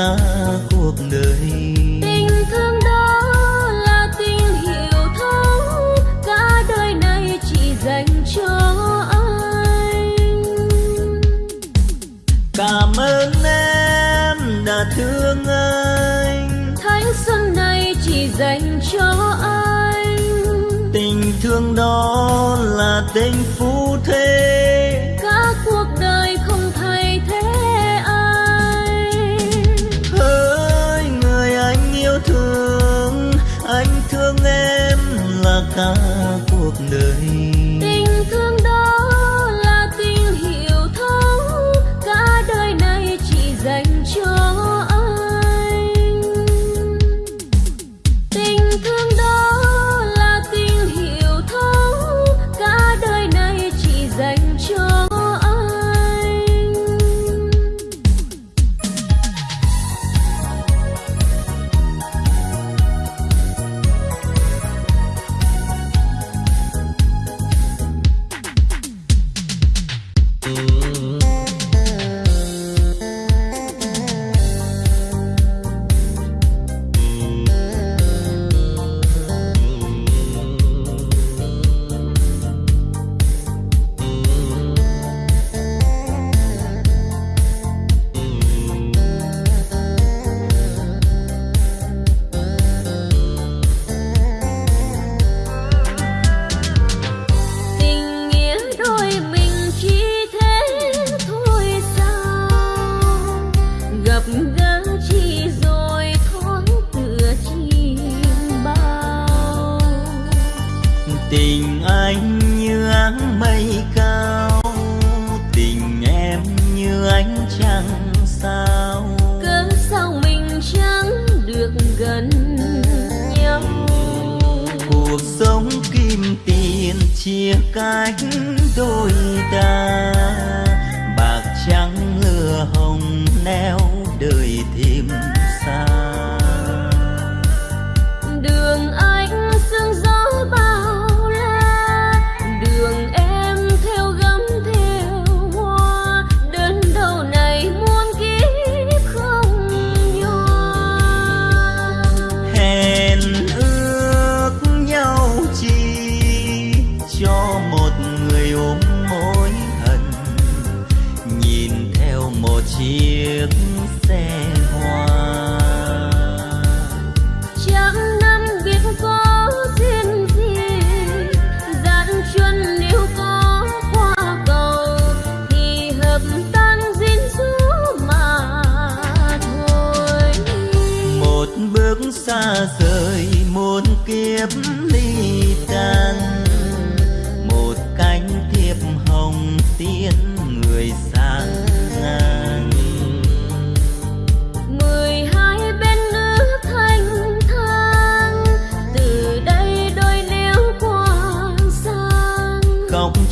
dejar.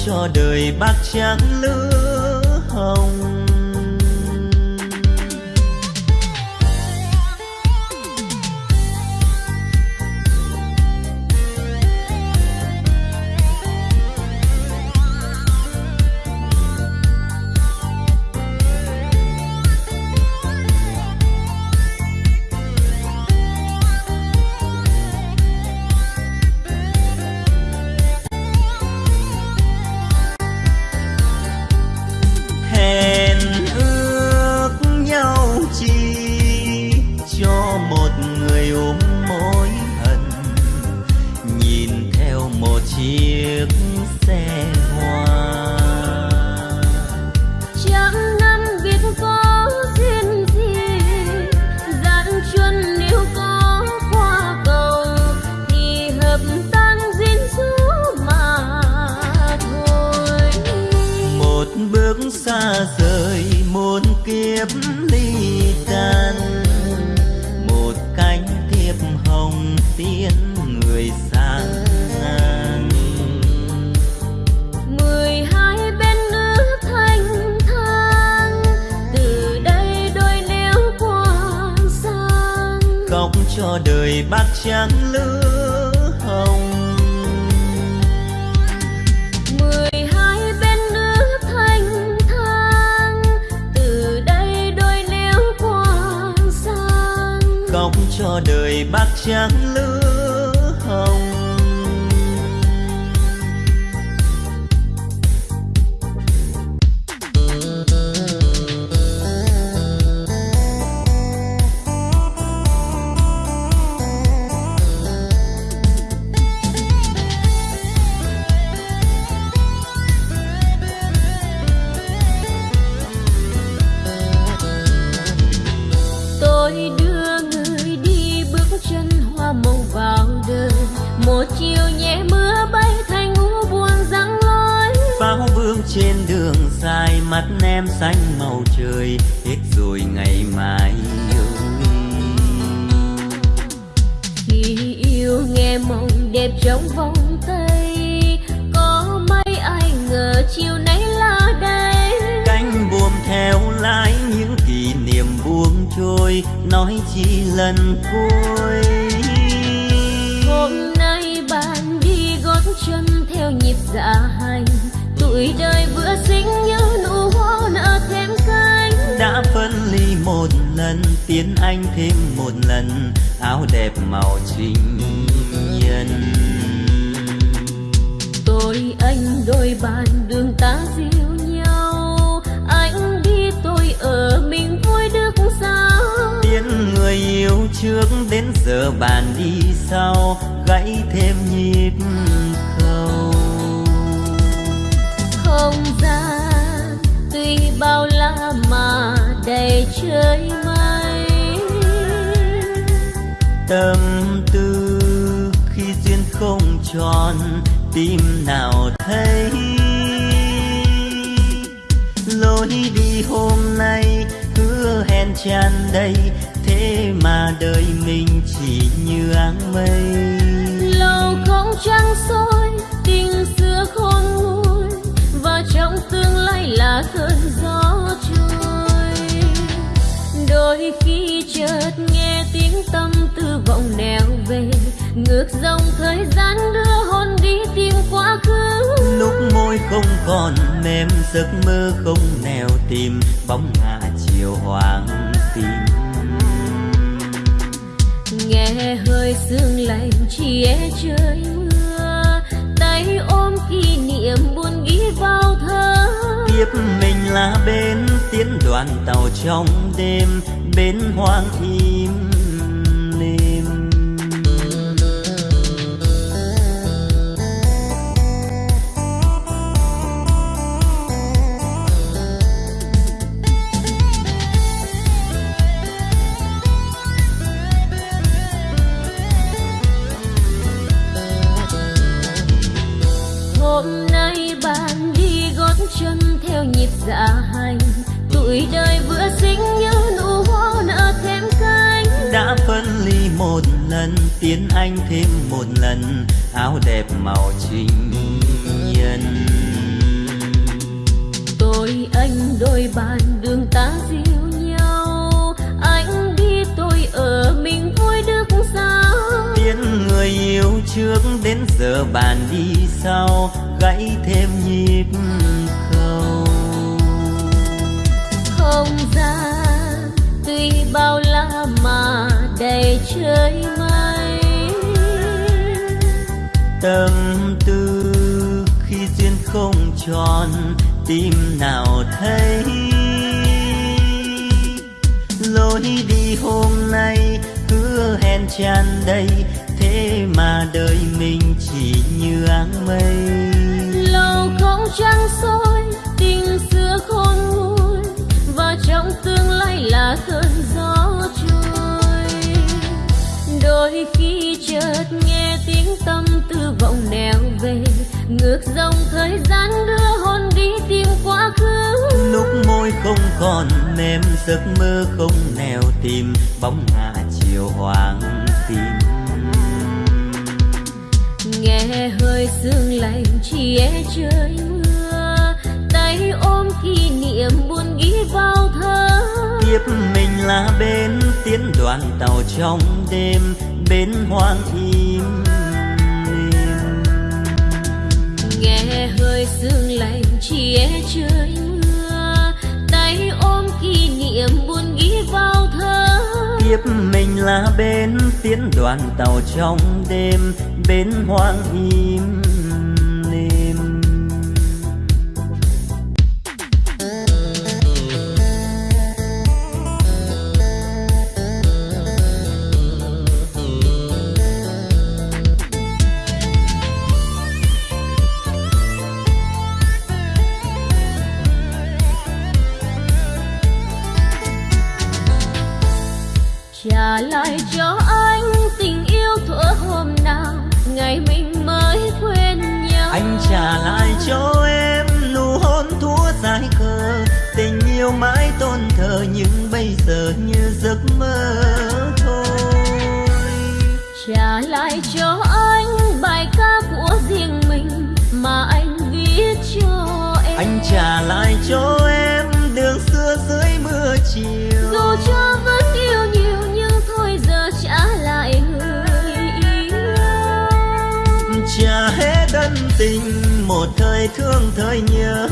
Cho đời bát trắng lửa hồng. Bao la mà đầy trời mây. Tâm tư khi duyên không tròn tim nào thấy. Lối đi hôm nay hứa hẹn tràn đầy thế mà đời mình chỉ như áng mây. Lâu không trăng soi tình xưa khôn nguôi trong tương lai là cơn gió trôi. Đôi khi chợt nghe tiếng tâm tư vọng nẻo về ngược dòng thời gian đưa hồn đi tìm quá khứ. Lúc môi không còn mềm giấc mơ không nẻo tìm bóng ngả chiều hoàng tim nghe hơi sương lạnh chia trời mưa tay ôm kỷ niệm buồn ghi vào thơ. Tiếp mình là bên tiến đoàn tàu trong đêm, bên hoang im tiến anh thêm một lần áo đẹp màu trinh nhân tôi anh đôi bàn đường ta dìu nhau. Anh đi tôi ở mình vui được sao? Tiến người yêu trước đến giờ bàn đi sau gãy thêm nhịp khâu không gian tuy bao la mà đầy trời tâm tư khi duyên không tròn tim nào thấy. Lối đi hôm nay hứa hẹn tràn đầy, thế mà đời mình chỉ như áng mây. Lâu không trăng soi, tình xưa khôn nguôi, và trong tương lai là cơn gió trôi. Đôi khi chợt nghe tiếng tâm vọng nẻo về ngược dòng thời gian đưa hồn đi tìm quá khứ. Lúc môi không còn mềm giấc mơ không nẻo tìm bóng ngả chiều hoàng tim nghe hơi sương lạnh chia trời mưa tay ôm kỷ niệm buồn ghi vào thơ. Tiếp mình là bên tiến đoàn tàu trong đêm bên hoang im sương lạnh chia trời mưa tay ôm kỷ niệm buồn ghi vào thơ. Tiếp mình là bên tiến đoàn tàu trong đêm, bên hoang im. Yêu mãi tôn thờ nhưng bây giờ như giấc mơ thôi. Trả lại cho anh bài ca của riêng mình mà anh viết cho em. Anh trả lại cho em đường xưa dưới mưa chiều. Dù cho vẫn yêu nhiều nhưng thôi giờ trả lại người yêu. Trả hết ân tình một thời thương thời nhớ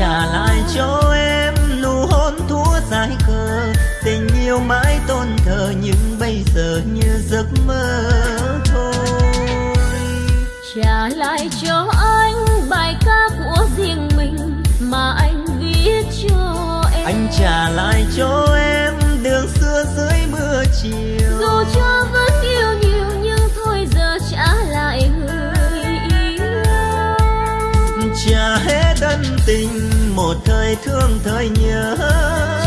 trả lại cho em nụ hôn thua dài khờ tình yêu mãi tôn thờ nhưng bây giờ như giấc mơ thôi. Trả lại cho anh bài ca của riêng mình mà anh viết cho em. Anh trả lại cho em đường xưa dưới mưa chiều thời thương thời nhớ.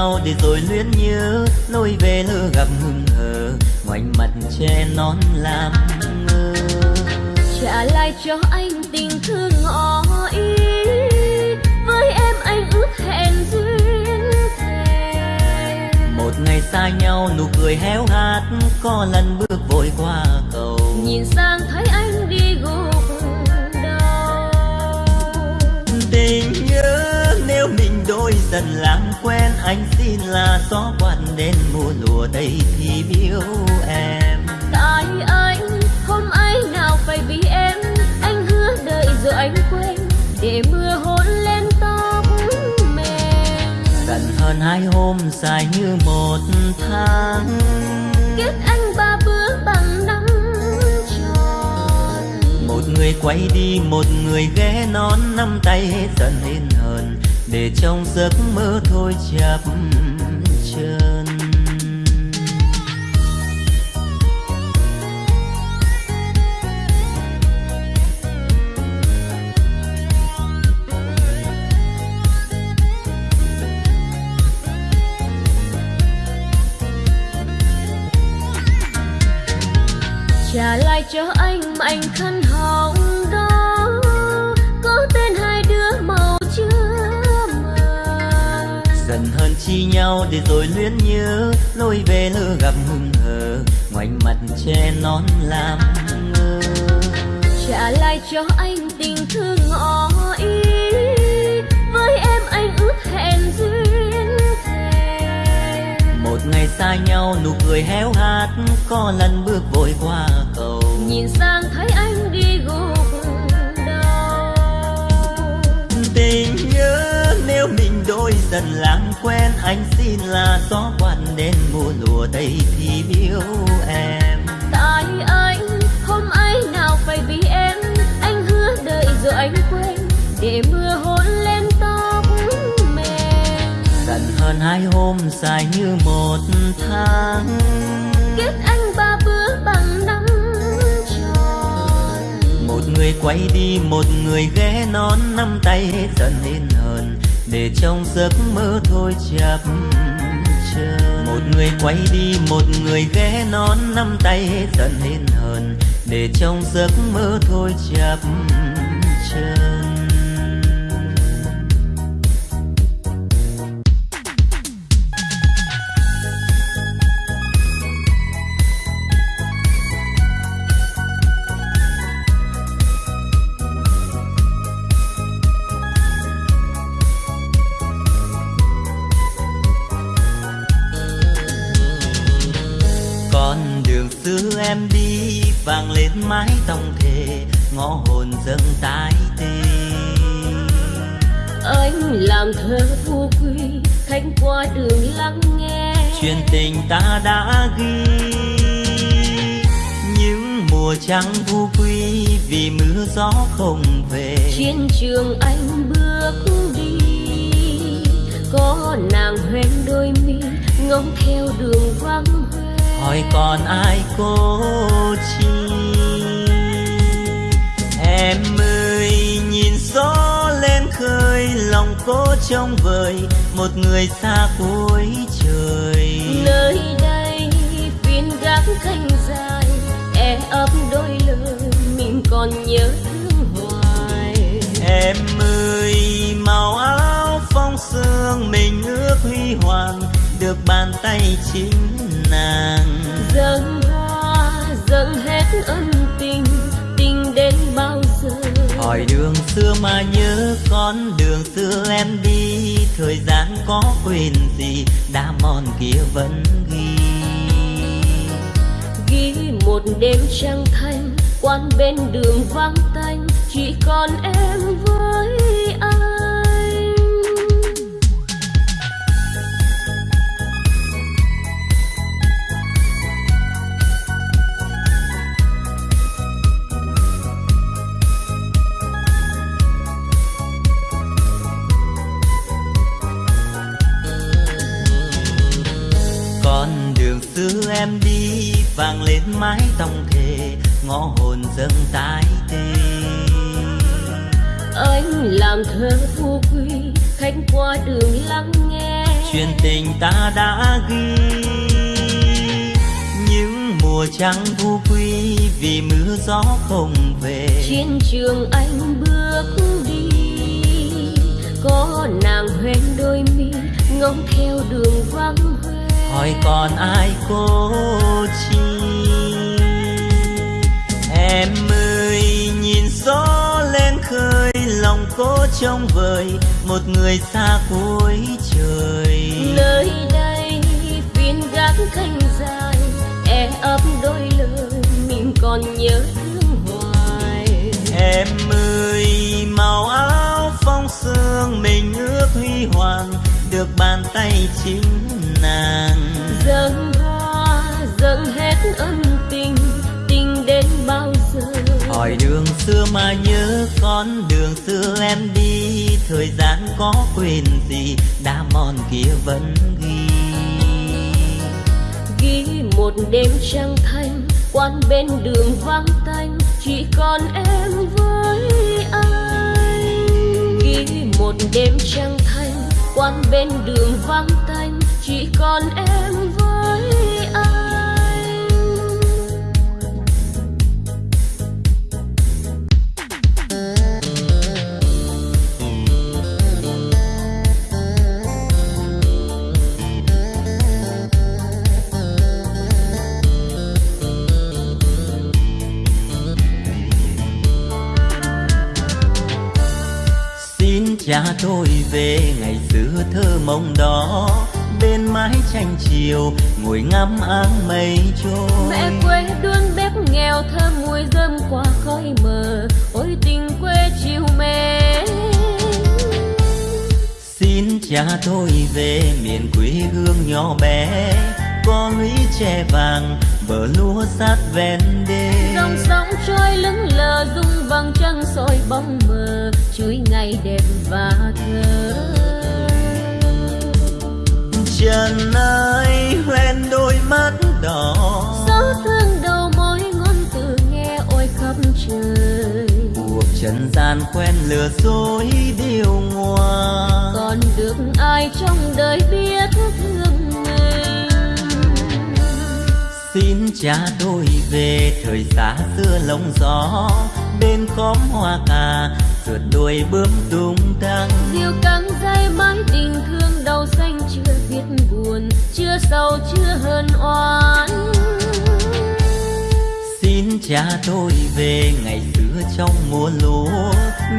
Nhau để rồi luyến nhớ lối về lỡ gặp hừng hờ ngoảnh mặt che nón làm ngơ. Trả lại cho anh tình thương ngỏ ý với em anh ước hẹn duyên thề. Một ngày xa nhau nụ cười héo hát có lần bước vội qua cầu. Nhìn sang thấy đôi dần làm quen anh xin là gió quan đến mùa lùa đây thì yêu em. Tại anh hôm ấy nào phải vì em anh hứa đợi rồi anh quên. Để mưa hôn lên tóc mềm. Gần hơn hai hôm dài như một tháng. Kết anh ba bữa bằng năm tròn. Một người quay đi một người ghé non năm tay hết dần lên để trong giấc mơ thôi chập chân trả lại cho anh mảnh khăn chi nhau để rồi luyến nhớ lối về lỡ gặp hưng hờ ngoảnh mặt che nón làm ngơ. Trả lại cho anh tình thương ngỏ ý với em anh ước hẹn duyên thề. Một ngày xa nhau nụ cười héo hát có lần bước vội qua cầu. Nhìn sang thấy anh đi gục đầu. Tình nhớ nếu mình đôi dần làm quen anh xin là gió quan đến mùa lùa đây thì biếu em. Tại anh hôm ấy nào phải vì em anh hứa đợi rồi anh quên. Để mưa hôn lên tóc mềm. Dần hơn hai hôm dài như một tháng. Kết anh ba bữa bằng năm tròn. Một người quay đi một người ghé nón nắm tay hết dần lên hờn để trong giấc mơ thôi chập chờn. Một người quay đi, một người ghé nón nắm tay dần lên hờn. Để trong giấc mơ thôi chập chờn. Tóc thề ngõ hồn dâng tái tê. Anh làm thơ vô quy khách qua đường lắng nghe. Chuyện tình ta đã ghi. Những mùa trắng vu quy vì mưa gió không về. Trên trường anh bước đi có nàng hoen đôi mi ngóng theo đường vắng hỏi còn ai cô chi em ơi nhìn gió lên khơi lòng cố trông vời một người xa cuối trời. Nơi đây phiên gác canh dài e ấp đôi lời mình còn nhớ thương hoài. Em ơi màu áo phong sương mình ước huy hoàng được bàn tay chính nàng. Dâng hoa dâng hết ân tình hỏi đường xưa mà nhớ con, đường xưa em đi. Thời gian có quên gì đã mòn kia vẫn ghi. Ghi một đêm trăng thanh, quan bên đường vắng tanh. Chỉ còn em với anh. Vang lên mái tóc thề ngõ hồn dâng tái tê. Anh làm thơ vô quy khách qua đường lắng nghe. Chuyện tình ta đã ghi những mùa trắng vu quy vì mưa gió không về. Trên trường anh bước đi có nàng hoen đôi mi ngóng theo đường vắng hỏi còn ai cô chi? Em ơi nhìn gió lên khơi lòng cố trông vời một người xa cuối trời. Nơi đây phiên gác canh dài e ấp đôi lời mình còn nhớ thương hoài. Em ơi màu áo phong sương mình ước huy hoàng được bàn tay chính nàng dâng hoa dâng hết ân tình tình đến bao giờ? Hỏi đường xưa mà nhớ con đường xưa em đi. Thời gian có quên gì đã mòn kia vẫn ghi. Ghi một đêm trăng thanh quan bên đường vắng tanh. Chỉ còn em với anh. Ghi một đêm trăng thanh quan bên đường vắng tanh chỉ còn em với anh. Xin cha tôi về ngày xưa thơ mộng đó mái tranh chiều ngồi ngắm áng mây trôi. Mẹ quê đun bếp nghèo thơm mùi rơm qua khói mờ. Ôi tình quê chiều mến xin cha tôi về miền quê hương nhỏ bé. Có lũy tre vàng bờ lúa sát ven đê. Dòng sông trôi lững lờ rung vầng trăng soi bóng mờ. Chuối ngày đẹp và thơ trần ơi hoen đôi mắt đỏ. Gió thương đầu môi ngôn từ nghe ôi khắp trời. Cuộc trần gian quen lừa dối điều ngoa. Còn được ai trong đời biết thương mình? Xin cha tôi về thời xa xưa lông gió. Bên khóm hoa cà sượt đuôi bướm tung tăng diều căng dây mái tình thương đầu xanh chưa biết buồn chưa sầu chưa hờn oán. Xin cha tôi về ngày xưa trong mùa lúa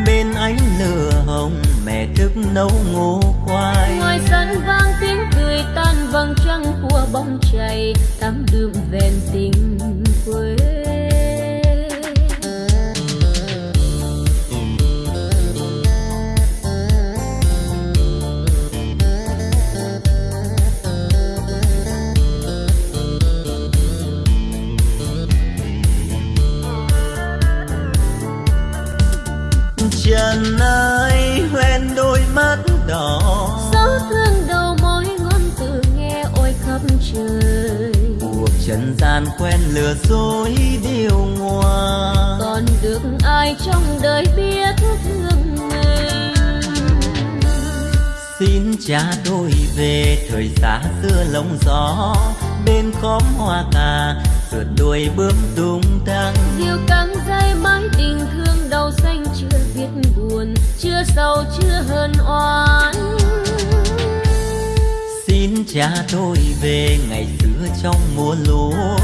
bên ánh lửa hồng mẹ thức nấu ngô khoai. Ngoài sân vang tiếng cười tan vầng trăng của bóng chày tắm đượm ven tình quê ơi hoen đôi mắt đỏ. Gió thương đầu môi ngôn từ nghe ôi khắp trời. Cuộc trần gian quen lừa dối điều ngoa. Còn được ai trong đời biết thương mình? Xin cha tôi về thời xa xưa lông gió. Bên khóm hoa cà sượt đuôi bướm tung tăng. Diều căng dây mái tình thương đầu xanh biết buồn chưa sầu chưa hờn oán. Xin cha tôi về ngày xưa trong mùa lúa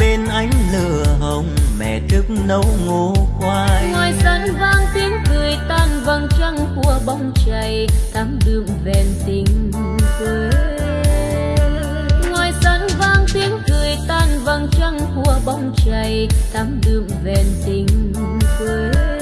bên ánh lửa hồng mẹ thức nấu ngô khoai. Ngoài sân vang tiếng cười tan vầng trăng của bóng chày tắm đượm ven tình quê. Ngoài sân vang tiếng cười tan vầng trăng của bóng chày tắm đượm ven tình quê